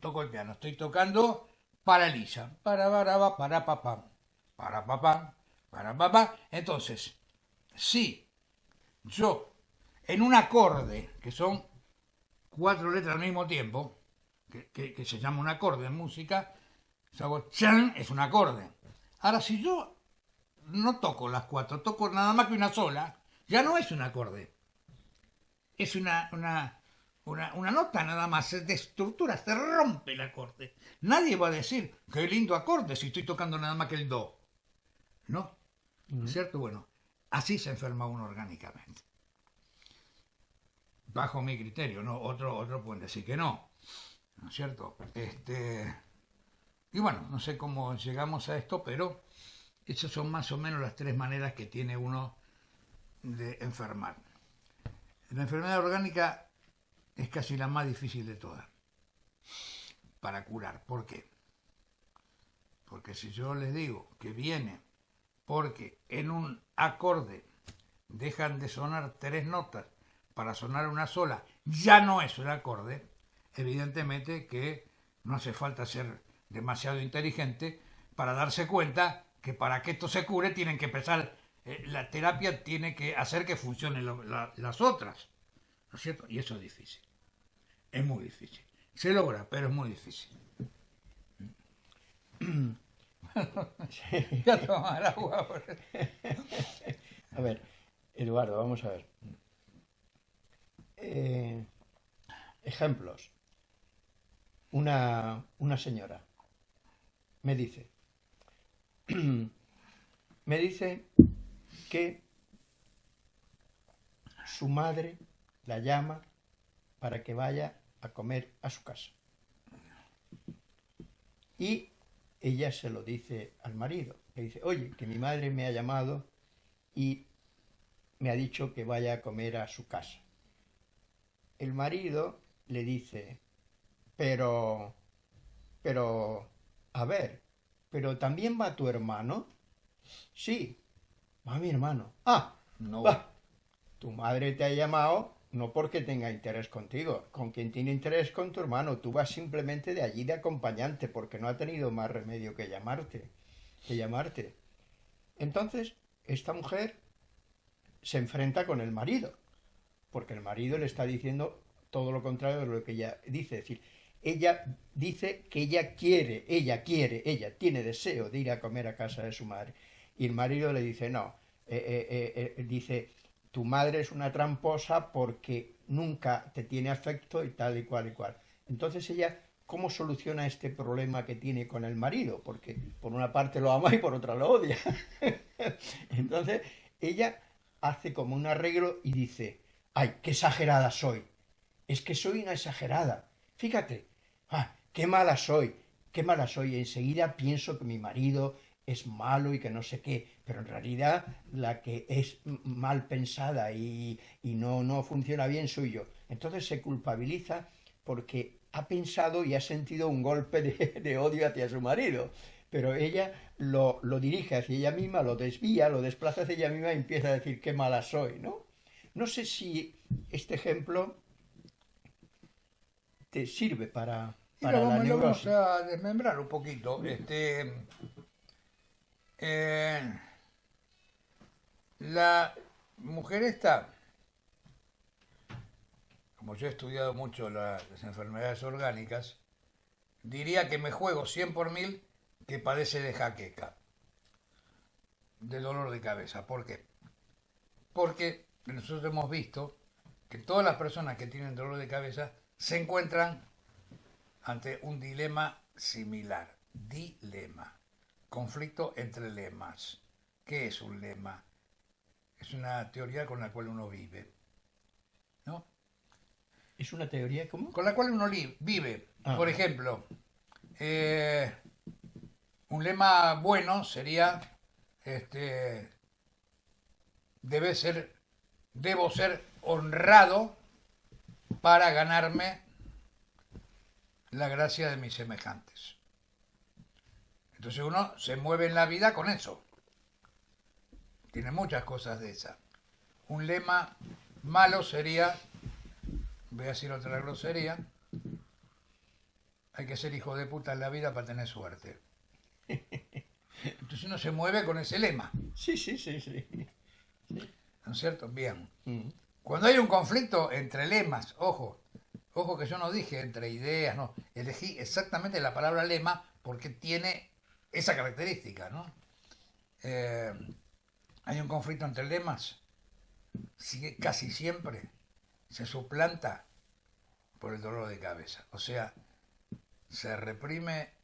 toco el piano, estoy tocando para Lisa, para para para papá, para papá, para papá. Entonces, si yo en un acorde, que son cuatro letras al mismo tiempo, que, se llama un acorde en música, hago chan, es un acorde. Ahora, si yo no toco las cuatro, toco nada más que una sola, ya no es un acorde. Es una, una, una, nota nada más, se destructura, se rompe el acorde. Nadie va a decir, qué lindo acorde si estoy tocando nada más que el do. ¿No? ¿Es cierto? Bueno, así se enferma uno orgánicamente. Bajo mi criterio, ¿no? Otro, otro pueden decir que no. ¿No es cierto? Este, y bueno, no sé cómo llegamos a esto, pero esas son más o menos las tres maneras que tiene uno de enfermar. La enfermedad orgánica es casi la más difícil de todas para curar. ¿Por qué? Porque si yo les digo que viene porque en un acorde dejan de sonar tres notas para sonar una sola, ya no es un acorde, evidentemente que no hace falta ser demasiado inteligente para darse cuenta que para que esto se cure tienen que empezar, eh, la terapia tiene que hacer que funcionen las otras, ¿no es cierto? Y eso es difícil. Es muy difícil. Se logra, pero es muy difícil. Ya tomar agua. a ver, Eduardo, vamos a ver. Eh, ejemplos. Una, una señora me dice, me dice que su madre la llama para que vaya a comer a su casa. Y ella se lo dice al marido. Le dice, oye, que mi madre me ha llamado y me ha dicho que vaya a comer a su casa. El marido le dice, pero, pero, a ver, pero también va tu hermano. Sí, va mi hermano. Ah, no. Va. Tu madre te ha llamado no porque tenga interés contigo, con quien tiene interés con tu hermano, tú vas simplemente de allí de acompañante, porque no ha tenido más remedio que llamarte, que llamarte. Entonces, esta mujer se enfrenta con el marido, porque el marido le está diciendo todo lo contrario de lo que ella dice, es decir, ella dice que ella quiere, ella quiere, ella tiene deseo de ir a comer a casa de su madre, y el marido le dice, no, eh, eh, eh, dice, tu madre es una tramposa porque nunca te tiene afecto y tal y cual y cual. Entonces ella, ¿cómo soluciona este problema que tiene con el marido? Porque por una parte lo ama y por otra lo odia. Entonces ella hace como un arreglo y dice, ay, qué exagerada soy. Es que soy una exagerada. Fíjate, ah, qué mala soy, qué mala soy. Enseguida pienso que mi marido es malo y que no sé qué, pero en realidad la que es mal pensada y, no, no funciona bien soy yo. Entonces se culpabiliza porque ha pensado y ha sentido un golpe de, odio hacia su marido, pero ella lo, lo, dirige hacia ella misma, lo desvía, lo desplaza hacia ella misma y empieza a decir qué mala soy, ¿no? No sé si este ejemplo te sirve para, para lo, la vamos, vamos a desmembrar un poquito. Este, eh, la mujer esta, como yo he estudiado mucho las enfermedades orgánicas, diría que me juego 100 por mil que padece de jaqueca, de dolor de cabeza. ¿Por qué? Porque nosotros hemos visto que todas las personas que tienen dolor de cabeza se encuentran ante un dilema similar. Dilema. Conflicto entre lemas. ¿Qué es un lema? Es una teoría con la cual uno vive. ¿No? ¿Es una teoría cómo? Con la cual uno vive. Ah. Por ejemplo, eh, un lema bueno sería este debe ser debo ser honrado para ganarme la gracia de mis semejantes. Entonces uno se mueve en la vida con eso. Tiene muchas cosas de esa. Un lema malo sería, voy a decir otra grosería, hay que ser hijo de puta en la vida para tener suerte. Entonces uno se mueve con ese lema. Sí, sí, sí, sí. ¿No es cierto? Bien. Mm. Cuando hay un conflicto entre lemas, ojo, ojo que yo no dije entre ideas, no, elegí exactamente la palabra lema porque tiene esa característica, ¿no? Eh, hay un conflicto entre lemas, casi siempre se suplanta por el dolor de cabeza. O sea, se reprime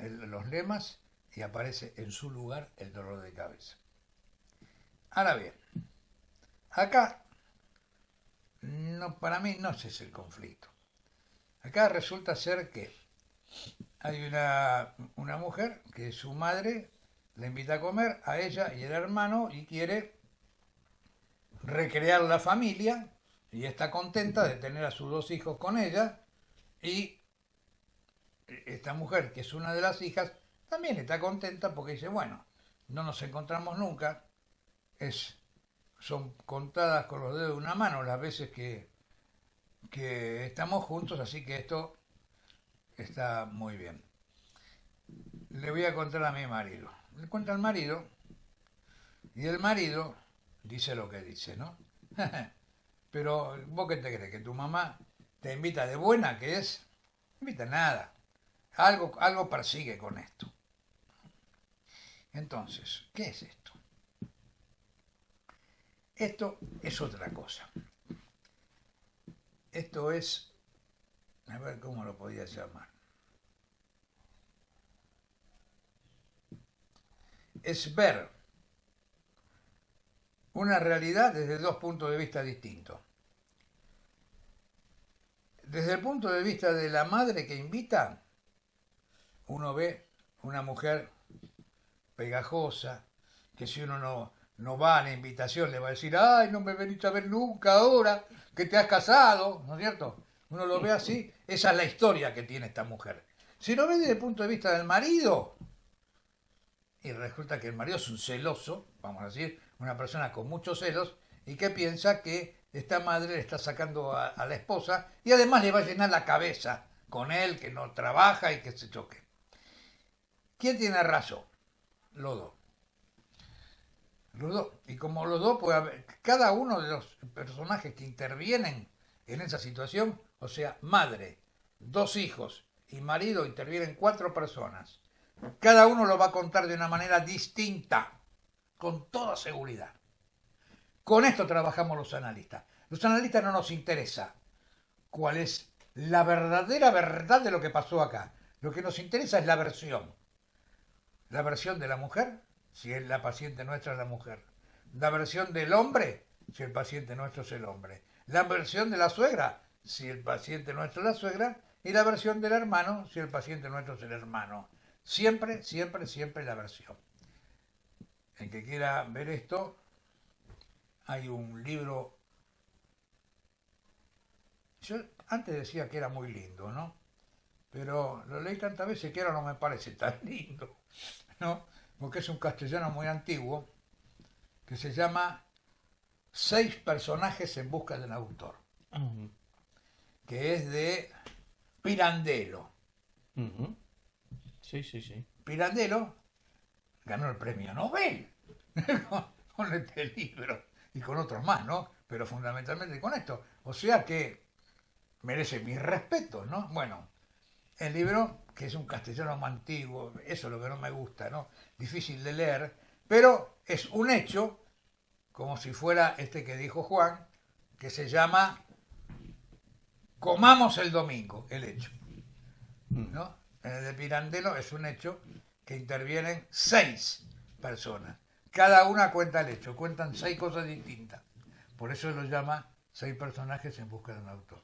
los lemas y aparece en su lugar el dolor de cabeza. Ahora bien, acá no, para mí no es el conflicto. Acá resulta ser que hay una, una mujer que su madre le invita a comer a ella y el hermano y quiere recrear la familia y está contenta de tener a sus dos hijos con ella y esta mujer, que es una de las hijas, también está contenta porque dice, bueno, no nos encontramos nunca, es son contadas con los dedos de una mano las veces que, que estamos juntos, así que esto está muy bien. Le voy a contar a mi marido. Le cuenta al marido y el marido dice lo que dice, ¿no? Pero vos qué te crees, que tu mamá te invita de buena, que es, no invita nada. Algo, algo persigue con esto. Entonces, ¿qué es esto? Esto es otra cosa. Esto es, a ver cómo lo podía llamar. Es ver una realidad desde dos puntos de vista distintos. Desde el punto de vista de la madre que invita, uno ve una mujer pegajosa, que si uno no, no va a la invitación, le va a decir, ay, no me venís a ver nunca ahora que te has casado, ¿no es cierto? Uno lo ve así, esa es la historia que tiene esta mujer. Si lo ve desde el punto de vista del marido, y resulta que el marido es un celoso, vamos a decir, una persona con muchos celos, y que piensa que esta madre le está sacando a, a la esposa y además le va a llenar la cabeza con él, que no trabaja y que se choque. ¿Quién tiene razón? Los dos. Los dos. Y como los dos, haber, cada uno de los personajes que intervienen en esa situación, o sea, madre, dos hijos y marido, intervienen cuatro personas. Cada uno lo va a contar de una manera distinta, con toda seguridad. Con esto trabajamos los analistas. Los analistas no nos interesa cuál es la verdadera verdad de lo que pasó acá. Lo que nos interesa es la versión. La versión de la mujer si la paciente nuestra es la mujer. La versión del hombre, si el paciente nuestro es el hombre. La versión de la suegra, si el paciente nuestro es la suegra. Y la versión del hermano, si el paciente nuestro es el hermano. Siempre, siempre, siempre la versión. El que quiera ver esto, hay un libro. Yo antes decía que era muy lindo, ¿no? pero lo leí tantas veces que ahora no me parece tan lindo, ¿no? Porque es un castellano muy antiguo que se llama Seis personajes en busca del autor, que es de Pirandello. Sí, sí, sí. Pirandello ganó el premio Nobel con este libro y con otros más, ¿no? Pero fundamentalmente con esto. O sea que merece mi respeto, ¿no? Bueno, el libro, que es un castellano muy antiguo, eso es lo que no me gusta, ¿no? Difícil de leer, pero es un hecho como si fuera este que dijo Juan, que se llama Comamos el domingo, el hecho. ¿no? En el de Pirandello es un hecho que intervienen seis personas. Cada una cuenta el hecho, cuentan seis cosas distintas. Por eso lo llama seis personajes en busca de un autor.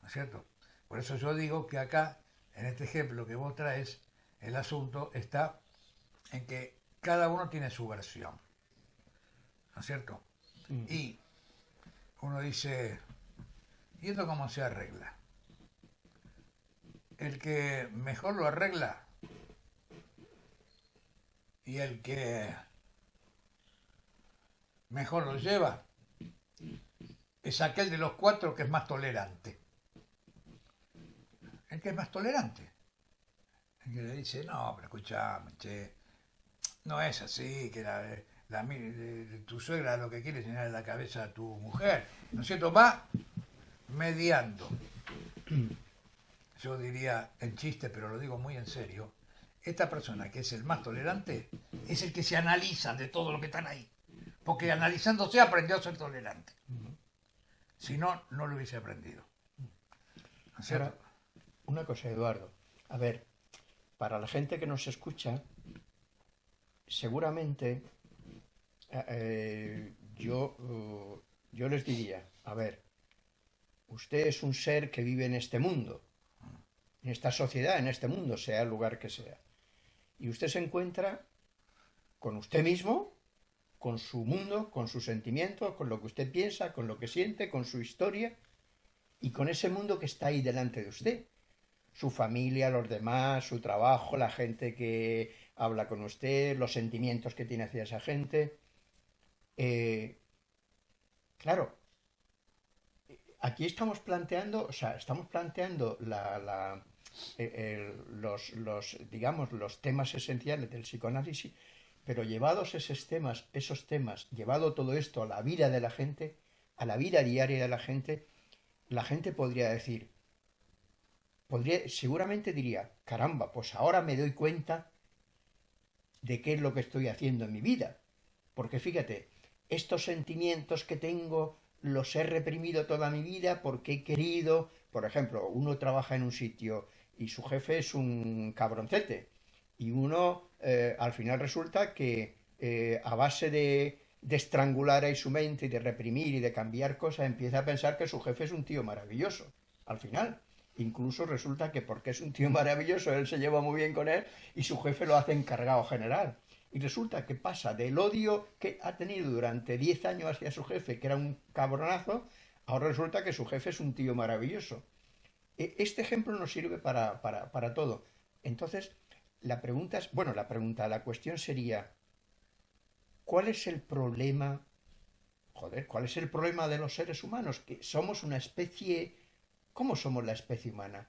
¿No es cierto? Por eso yo digo que acá, en este ejemplo que vos traes, el asunto está en que cada uno tiene su versión. ¿no es cierto? Mm. Y uno dice, ¿y esto cómo se arregla? El que mejor lo arregla y el que mejor lo lleva es aquel de los cuatro que es más tolerante. El que es más tolerante. El que le dice, no, pero escuchame, che, no es así, que la, la, tu suegra lo que quiere es llenar la cabeza a tu mujer, ¿no es cierto? Va mediando. Yo diría en chiste, pero lo digo muy en serio, esta persona que es el más tolerante es el que se analiza de todo lo que están ahí. Porque analizándose aprendió a ser tolerante. Si no, no lo hubiese aprendido. Ahora, una cosa, Eduardo. A ver, para la gente que nos escucha, seguramente eh, yo, uh, yo les diría, a ver, usted es un ser que vive en este mundo, en esta sociedad, en este mundo, sea el lugar que sea. Y usted se encuentra con usted mismo, con su mundo, con sus sentimientos, con lo que usted piensa, con lo que siente, con su historia y con ese mundo que está ahí delante de usted. Su familia, los demás, su trabajo, la gente que habla con usted, los sentimientos que tiene hacia esa gente. Eh, claro, aquí estamos planteando, o sea, estamos planteando la, eh, los, los, digamos, los temas esenciales del psicoanálisis, pero llevados esos temas, esos temas, llevado todo esto a la vida de la gente, a la vida diaria de la gente, la gente podría decir, seguramente diría, caramba, pues ahora me doy cuenta de qué es lo que estoy haciendo en mi vida. Porque fíjate, estos sentimientos que tengo los he reprimido toda mi vida porque he querido, por ejemplo, uno trabaja en un sitio y su jefe es un cabroncete y uno eh, al final resulta que eh, a base de, de estrangular ahí su mente y de reprimir y de cambiar cosas empieza a pensar que su jefe es un tío maravilloso. Al final, incluso resulta que porque es un tío maravilloso, él se lleva muy bien con él y su jefe lo hace encargado general. Y resulta que pasa del odio que ha tenido durante 10 años hacia su jefe, que era un cabronazo, ahora resulta que su jefe es un tío maravilloso. E, este ejemplo nos sirve para, para, para todo. Entonces, la pregunta es, bueno, la pregunta, la cuestión sería, ¿cuál es el problema? Joder, ¿cuál es el problema de los seres humanos? Que somos una especie... ¿Cómo somos la especie humana?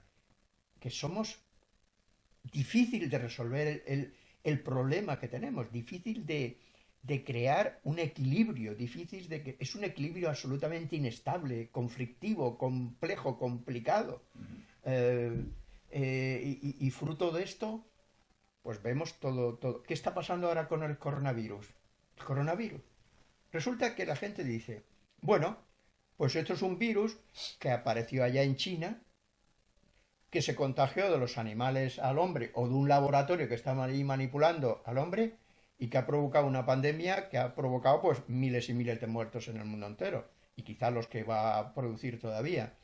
Que somos difícil de resolver el el problema que tenemos, difícil de, crear un equilibrio, difícil de que es un equilibrio absolutamente inestable, conflictivo, complejo, complicado. Eh, eh, y, fruto de esto, pues vemos todo, todo. ¿Qué está pasando ahora con el coronavirus? El coronavirus. Resulta que la gente dice, bueno, pues esto es un virus que apareció allá en China, que se contagió de los animales al hombre o de un laboratorio que estaba ahí manipulando al hombre y que ha provocado una pandemia que ha provocado pues miles y miles de muertos en el mundo entero y quizá los que va a producir todavía.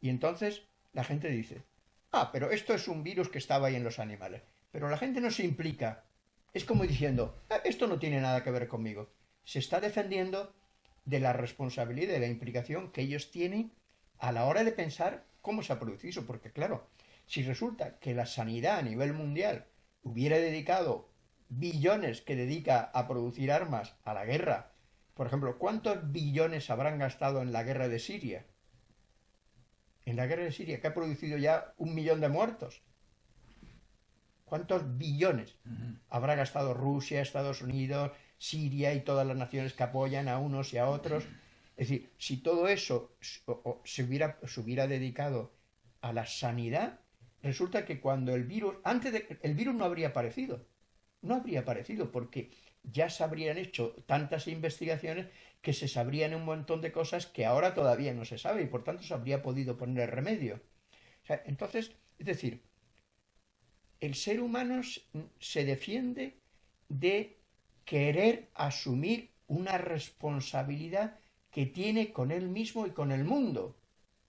Y entonces la gente dice, ah, pero esto es un virus que estaba ahí en los animales. Pero la gente no se implica. Es como diciendo, ah, esto no tiene nada que ver conmigo. Se está defendiendo de la responsabilidad y de la implicación que ellos tienen a la hora de pensar cómo se ha producido eso, porque claro, Si resulta que la sanidad a nivel mundial hubiera dedicado billones que dedica a producir armas a la guerra, por ejemplo, ¿cuántos billones habrán gastado en la guerra de Siria? En la guerra de Siria, que ha producido ya un millón de muertos. ¿Cuántos billones habrá gastado Rusia, Estados Unidos, Siria y todas las naciones que apoyan a unos y a otros? Es decir, si todo eso se hubiera, dedicado a la sanidad, resulta que cuando el virus, antes de, el virus no habría aparecido, no habría aparecido porque ya se habrían hecho tantas investigaciones que se sabrían un montón de cosas que ahora todavía no se sabe y por tanto se habría podido poner remedio. entonces, es decir, el ser humano se defiende de querer asumir una responsabilidad que tiene con él mismo y con el mundo.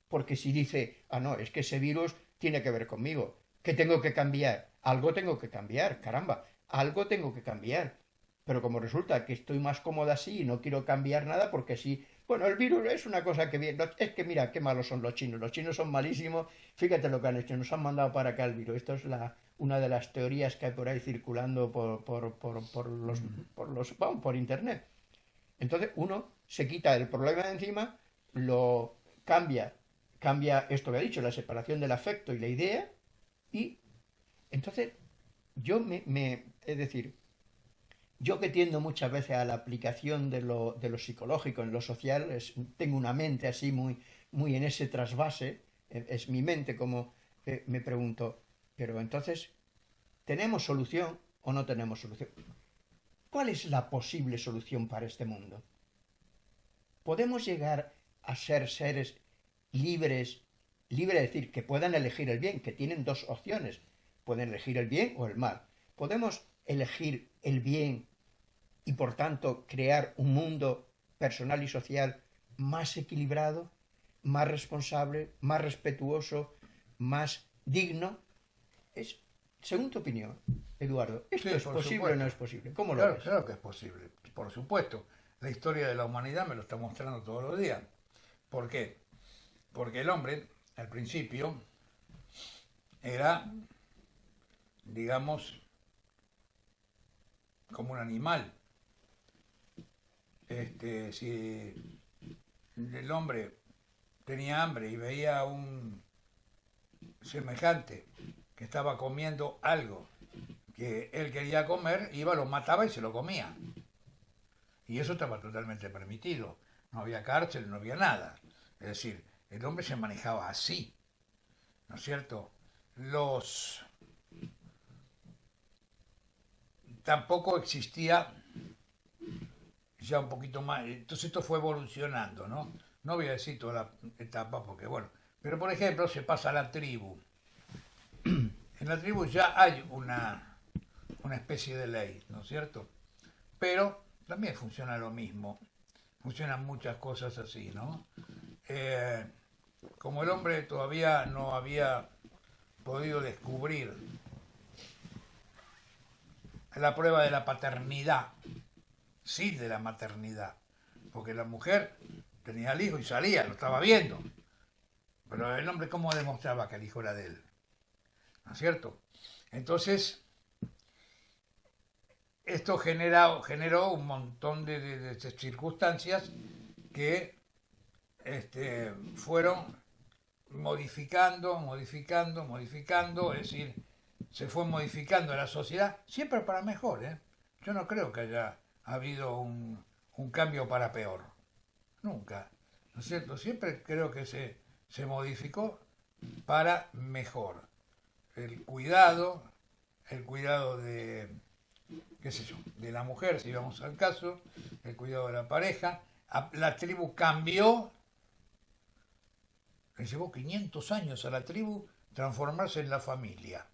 Porque si dice, ah, no, es que ese virus tiene que ver conmigo, que tengo que cambiar, algo tengo que cambiar, caramba, algo tengo que cambiar. Pero como resulta que estoy más cómoda así y no quiero cambiar nada porque sí, bueno, el virus es una cosa que viene, es que mira qué malos son los chinos, los chinos son malísimos, fíjate lo que han hecho, nos han mandado para acá el virus, esto es la, una de las teorías que hay por ahí circulando por, por, por, por los, por los, por internet. Entonces uno se quita el problema de encima, lo cambia, cambia esto que ha dicho, la separación del afecto y la idea, y entonces yo me, me es decir, yo que tiendo muchas veces a la aplicación de lo, de lo psicológico en lo social, tengo una mente así muy, muy en ese trasvase, es, mi mente como eh, me pregunto, pero entonces, ¿tenemos solución o no tenemos solución? ¿Cuál es la posible solución para este mundo? ¿Podemos llegar a ser seres libres, libre de decir que puedan elegir el bien, que tienen dos opciones, pueden elegir el bien o el mal? ¿Podemos elegir el bien y por tanto crear un mundo personal y social más equilibrado, más responsable, más respetuoso, más digno? Es, según tu opinión, Eduardo, ¿esto es posible o no es posible? ¿Cómo lo claro, ves? Claro que es posible, por supuesto. La historia de la humanidad me lo está mostrando todos los días. ¿Por qué? Porque el hombre, al principio, era, digamos, como un animal. Este, si el hombre tenía hambre y veía a un semejante que estaba comiendo algo que él quería comer, iba, lo mataba y se lo comía. Y eso estaba totalmente permitido. No había cárcel, no había nada. Es decir, el hombre se manejaba así. ¿No es cierto? Los tampoco existía ya un poquito más, entonces esto fue evolucionando, ¿no? No voy a decir toda la etapa porque, bueno, pero por ejemplo se pasa a la tribu. En la tribu ya hay una, una especie de ley, ¿no es cierto? Pero también funciona lo mismo, funcionan muchas cosas así, ¿no? Eh, como el hombre todavía no había podido descubrir la prueba de la paternidad, sí de la maternidad, porque la mujer tenía el hijo y salía, lo estaba viendo, pero el hombre cómo demostraba que el hijo era de él, ¿no es cierto? Entonces, esto generó, generó un montón de, circunstancias que este, fueron modificando, modificando, modificando, es decir, se fue modificando la sociedad, siempre para mejor. ¿eh? Yo no creo que haya habido un, cambio para peor. Nunca. ¿No es cierto? Siempre creo que se, se modificó para mejor. El cuidado, el cuidado de, qué sé yo, de la mujer, si vamos al caso, el cuidado de la pareja. La tribu cambió, le llevó 500 años a la tribu transformarse en la familia.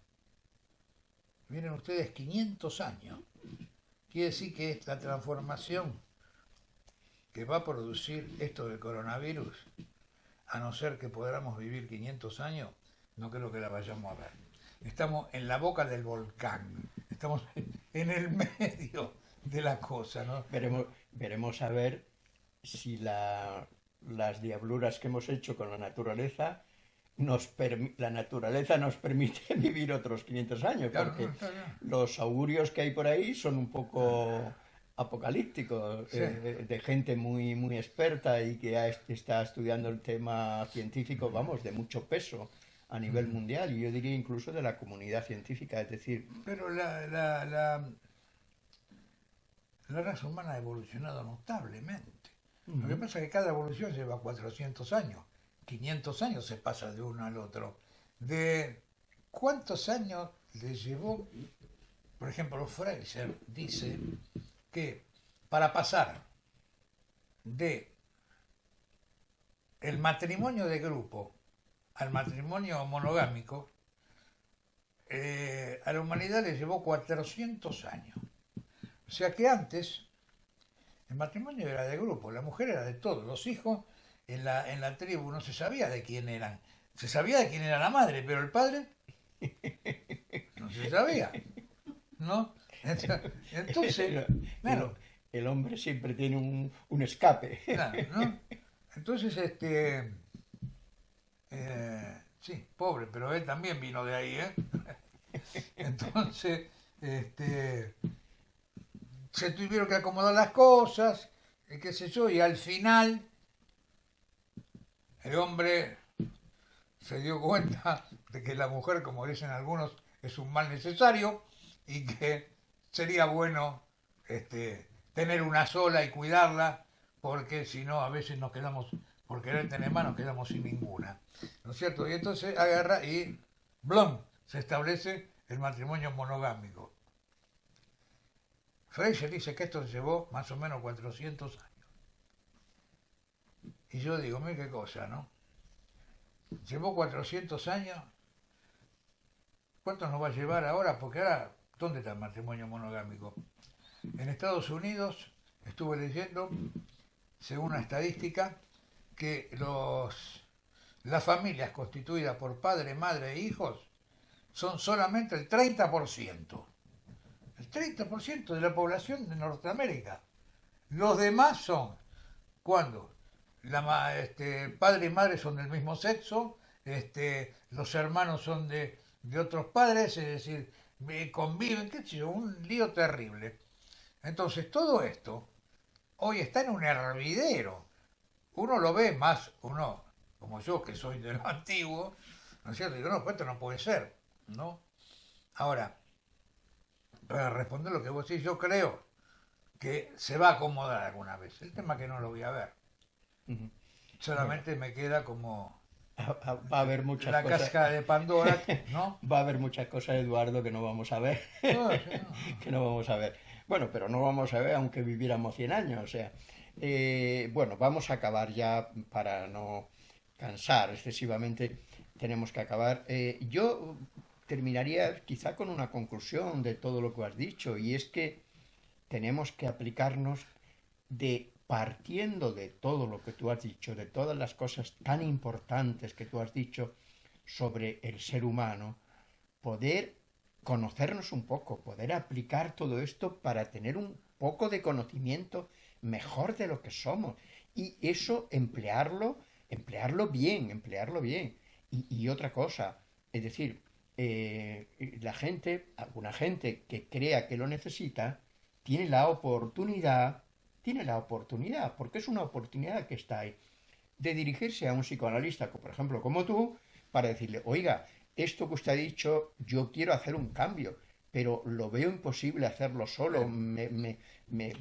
Miren ustedes, 500 años. Quiere decir que la transformación que va a producir esto del coronavirus, a no ser que podamos vivir 500 años, no creo que la vayamos a ver. Estamos en la boca del volcán, estamos en el medio de la cosa, ¿no? Veremos, veremos a ver si las diabluras que hemos hecho con la naturaleza nos la naturaleza nos permite vivir otros 500 años, porque los augurios que hay por ahí son un poco apocalípticos, eh, de gente muy, muy experta y que está estudiando el tema científico, vamos, de mucho peso a nivel mundial y yo diría incluso de la comunidad científica, es decir... Pero la, la, la, la raza humana ha evolucionado notablemente. Lo que pasa es que cada evolución lleva 400 años, 500 años se pasa de uno al otro. ¿De cuántos años le llevó, por ejemplo, Fraser dice que para pasar de el matrimonio de grupo al matrimonio monogámico, eh, a la humanidad le llevó 400 años. O sea que antes el matrimonio era de grupo, la mujer era de todos, los hijos en la, en la tribu no se sabía de quién eran. Se sabía de quién era la madre, pero el padre no se sabía. ¿No? Entonces, claro. El hombre siempre tiene un, un escape. Claro, ¿no? Entonces, este. Eh, sí, pobre, pero él también vino de ahí, ¿eh? Entonces, este se tuvieron que acomodar las cosas, qué sé yo, y al final el hombre se dio cuenta de que la mujer, como dicen algunos, es un mal necesario y que sería bueno este, tener una sola y cuidarla, porque si no a veces nos quedamos, por querer tener más, nos quedamos sin ninguna. ¿No es cierto? Y entonces agarra y ¡blum! se establece el matrimonio monogámico. Fraser dice que esto llevó más o menos 400 años. Y yo digo, mira qué cosa, ¿no? Llevó 400 años. ¿Cuánto nos va a llevar ahora? Porque ahora, ¿dónde está el matrimonio monogámico? En Estados Unidos, estuve leyendo, según una estadística, que los, las familias constituidas por padre, madre e hijos son solamente el 30% el 30% de la población de Norteamérica. Los demás son cuando la, este, padre y madre son del mismo sexo, este, los hermanos son de, otros padres, es decir, conviven, qué sé yo, un lío terrible. Entonces, todo esto hoy está en un hervidero. Uno lo ve más, uno, como yo que soy de lo antiguo, ¿no es cierto? Digo, no, pues esto no puede ser, ¿no? Ahora, para responder lo que vos decís, yo creo que se va a acomodar alguna vez. El tema que no lo voy a ver. Solamente me queda como va a haber muchas la casca de Pandora, ¿no? Va a haber muchas cosas, Eduardo, que no vamos a ver. que no vamos a ver. Bueno, pero no vamos a ver aunque viviéramos 100 años, o sea. Eh, bueno, vamos a acabar ya para no cansar excesivamente. Tenemos que acabar. Eh, yo terminaría quizá con una conclusión de todo lo que has dicho, y es que tenemos que aplicarnos de partiendo de todo lo que tú has dicho, de todas las cosas tan importantes que tú has dicho sobre el ser humano, poder conocernos un poco, poder aplicar todo esto para tener un poco de conocimiento mejor de lo que somos. Y eso emplearlo, emplearlo bien, emplearlo bien. Y, y otra cosa, es decir, eh, la gente, alguna gente que crea que lo necesita, tiene la oportunidad, tiene la oportunidad, porque es una oportunidad que está ahí, de dirigirse a un psicoanalista, por ejemplo, como tú, para decirle, oiga, esto que usted ha dicho, yo quiero hacer un cambio, pero lo veo imposible hacerlo solo, me,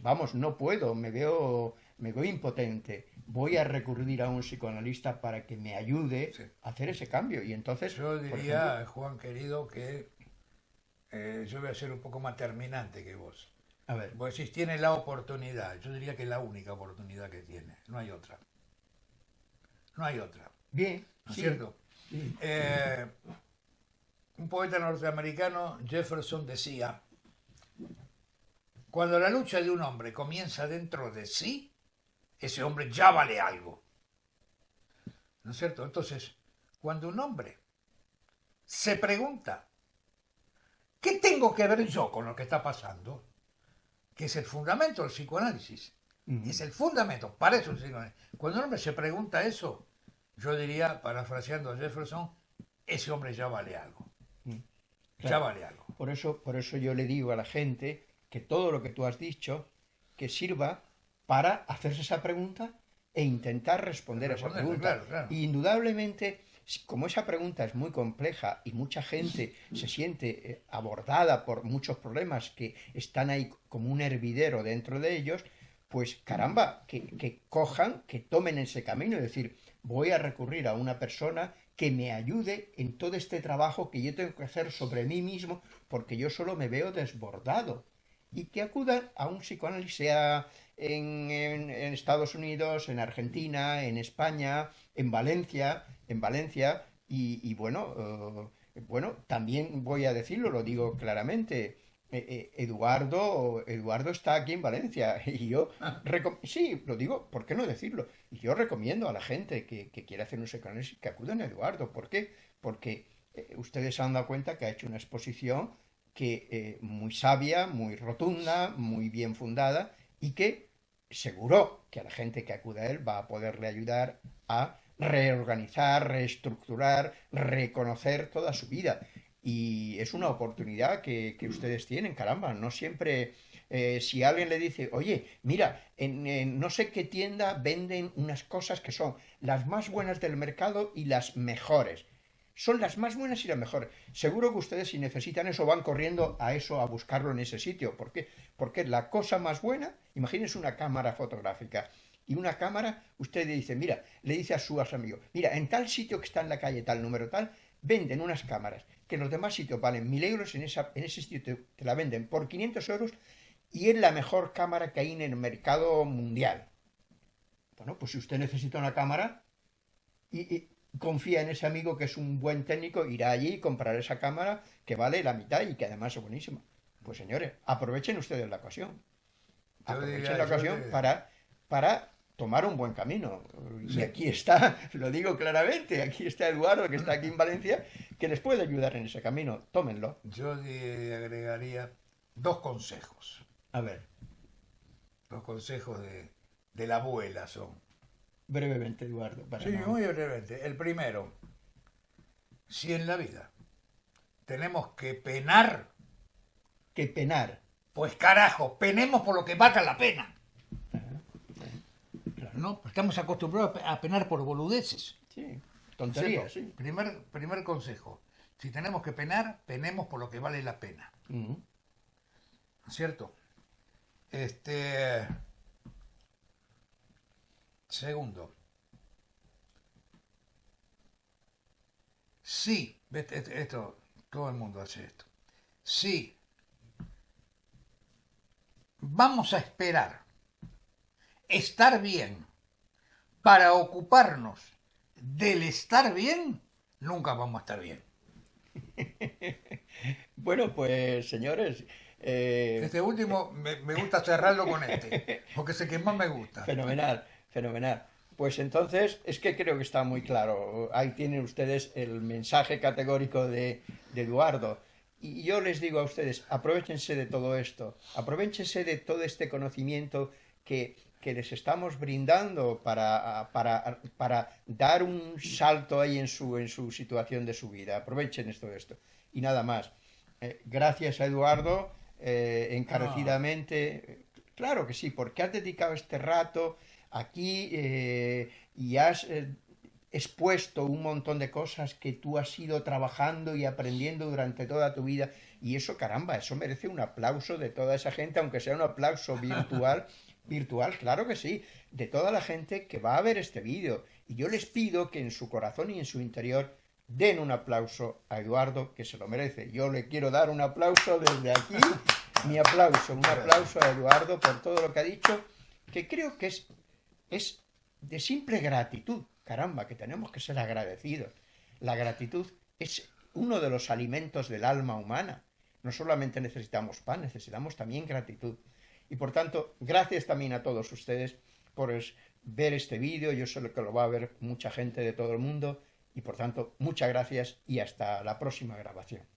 vamos, no puedo, me veo, me veo impotente voy a recurrir a un psicoanalista para que me ayude a hacer ese cambio. Y entonces. Yo diría, Juan querido, que eh, yo voy a ser un poco más terminante que vos. A ver. Vos decís, tiene la oportunidad. Yo diría que es la única oportunidad que tiene. No hay otra. No hay otra. Bien. ¿No es cierto? Eh, un poeta norteamericano, Jefferson, decía: Cuando la lucha de un hombre comienza dentro de sí, ese hombre ya vale algo. ¿No es cierto? Entonces, cuando un hombre se pregunta, ¿qué tengo que ver yo con lo que está pasando? Que es el fundamento del psicoanálisis. Es el fundamento, para eso el psicoanálisis. Cuando un hombre se pregunta eso, yo diría, parafraseando a Jefferson, ese hombre ya vale algo. Ya vale algo. Por eso, por eso yo le digo a la gente que todo lo que tú has dicho, que sirva para hacerse esa pregunta e intentar responder a esa pregunta. indudablemente, como esa pregunta es muy compleja y mucha gente se siente eh, abordada por muchos problemas que están ahí como un hervidero dentro de ellos, pues caramba, que, que cojan, que tomen ese camino, es decir, voy a recurrir a una persona que me ayude en todo este trabajo que yo tengo que hacer sobre mí mismo, porque yo solo me veo desbordado. Y que acudan a un psicoanálisis, sea en, Estados Unidos, en Argentina, en España, en Valencia, en Valencia, y, bueno, eh, bueno, también voy a decirlo, lo digo claramente, eh, eh, Eduardo, Eduardo está aquí en Valencia y yo ah. sí, lo digo, ¿por qué no decirlo? Y yo recomiendo a la gente que, que quiera hacer un psicoanálisis que acudan a Eduardo. ¿Por qué? Porque ustedes se han dado cuenta que ha hecho una exposición que muy sabia, muy rotunda, muy bien fundada y que seguro que a la gente que acude a él va a poderle ayudar a reorganizar, reestructurar, reconocer toda su vida. Y es una oportunidad que, ustedes tienen, caramba, no siempre... Eh, si alguien le dice, oye, mira, en, no sé qué tienda venden unas cosas que son las más buenas del mercado y las mejores son las más buenas y las mejores. Seguro que ustedes si necesitan eso van corriendo a eso, a buscarlo en ese sitio. ¿Por qué? Porque la cosa más buena, imagínense una cámara fotográfica. Y una cámara, usted le dice, mira, le dice a su amigo, mira, en tal sitio que está en la calle, tal número tal, venden unas cámaras que en los demás sitios valen mil euros, en, esa, en ese sitio te, la venden por 500 euros y es la mejor cámara que hay en el mercado mundial. Bueno, pues si usted necesita una cámara y confía en ese amigo que es un buen técnico, irá allí y comprará esa cámara que vale la mitad y que además es buenísima. Pues señores, aprovechen ustedes la ocasión. Aprovechen la ocasión para, para tomar un buen camino. Y aquí está, lo digo claramente, aquí está Eduardo, que está aquí en Valencia, que les puede ayudar en ese camino. Tómenlo. Yo agregaría dos consejos. A ver. Dos consejos de, de la abuela son. Brevemente, Eduardo. sí, muy brevemente. El primero, si en la vida tenemos que penar. Que penar. Pues carajo, penemos por lo que valga la pena. ¿No? Estamos acostumbrados a penar por boludeces. Sí, tonterías, sí. Primer, primer consejo. Si tenemos que penar, penemos por lo que vale la pena. ¿Cierto? Este. Segundo, sí, esto, todo el mundo hace esto. Sí, vamos a esperar estar bien para ocuparnos del estar bien, nunca vamos a estar bien. bueno, pues señores. Eh, este último me, me, gusta cerrarlo con este, porque es el que más me gusta. Fenomenal. Fenomenal. Pues entonces es que creo que está muy claro. Ahí tienen ustedes el mensaje categórico de, Eduardo. Y yo les digo a ustedes, aprovechense de todo esto, aprovechense de todo este conocimiento que, les estamos brindando para, para, para, dar un salto ahí en su, en su situación de su vida. Aprovechen esto esto. Y nada más. Eh, gracias a Eduardo, eh, encarecidamente. Claro que sí, porque has dedicado este rato aquí eh, y has expuesto un montón de cosas que tú has ido trabajando y aprendiendo durante toda tu vida. Y eso, caramba, eso merece un aplauso de toda esa gente, aunque sea un aplauso virtual. Virtual, claro que sí, de toda la gente que va a ver este vídeo. Y yo les pido que en su corazón y en su interior den un aplauso a Eduardo, que se lo merece. Yo le quiero dar un aplauso desde aquí, mi aplauso, un aplauso a Eduardo por todo lo que ha dicho, que creo que es es de simple gratitud. Caramba, que tenemos que ser agradecidos. La gratitud es uno de los alimentos del alma humana. No solamente necesitamos pan, necesitamos también gratitud. Y por tanto, gracias también a todos ustedes por ver este vídeo. Yo sé que lo va a ver mucha gente de todo el mundo. Y por tanto, muchas gracias y hasta la próxima grabación.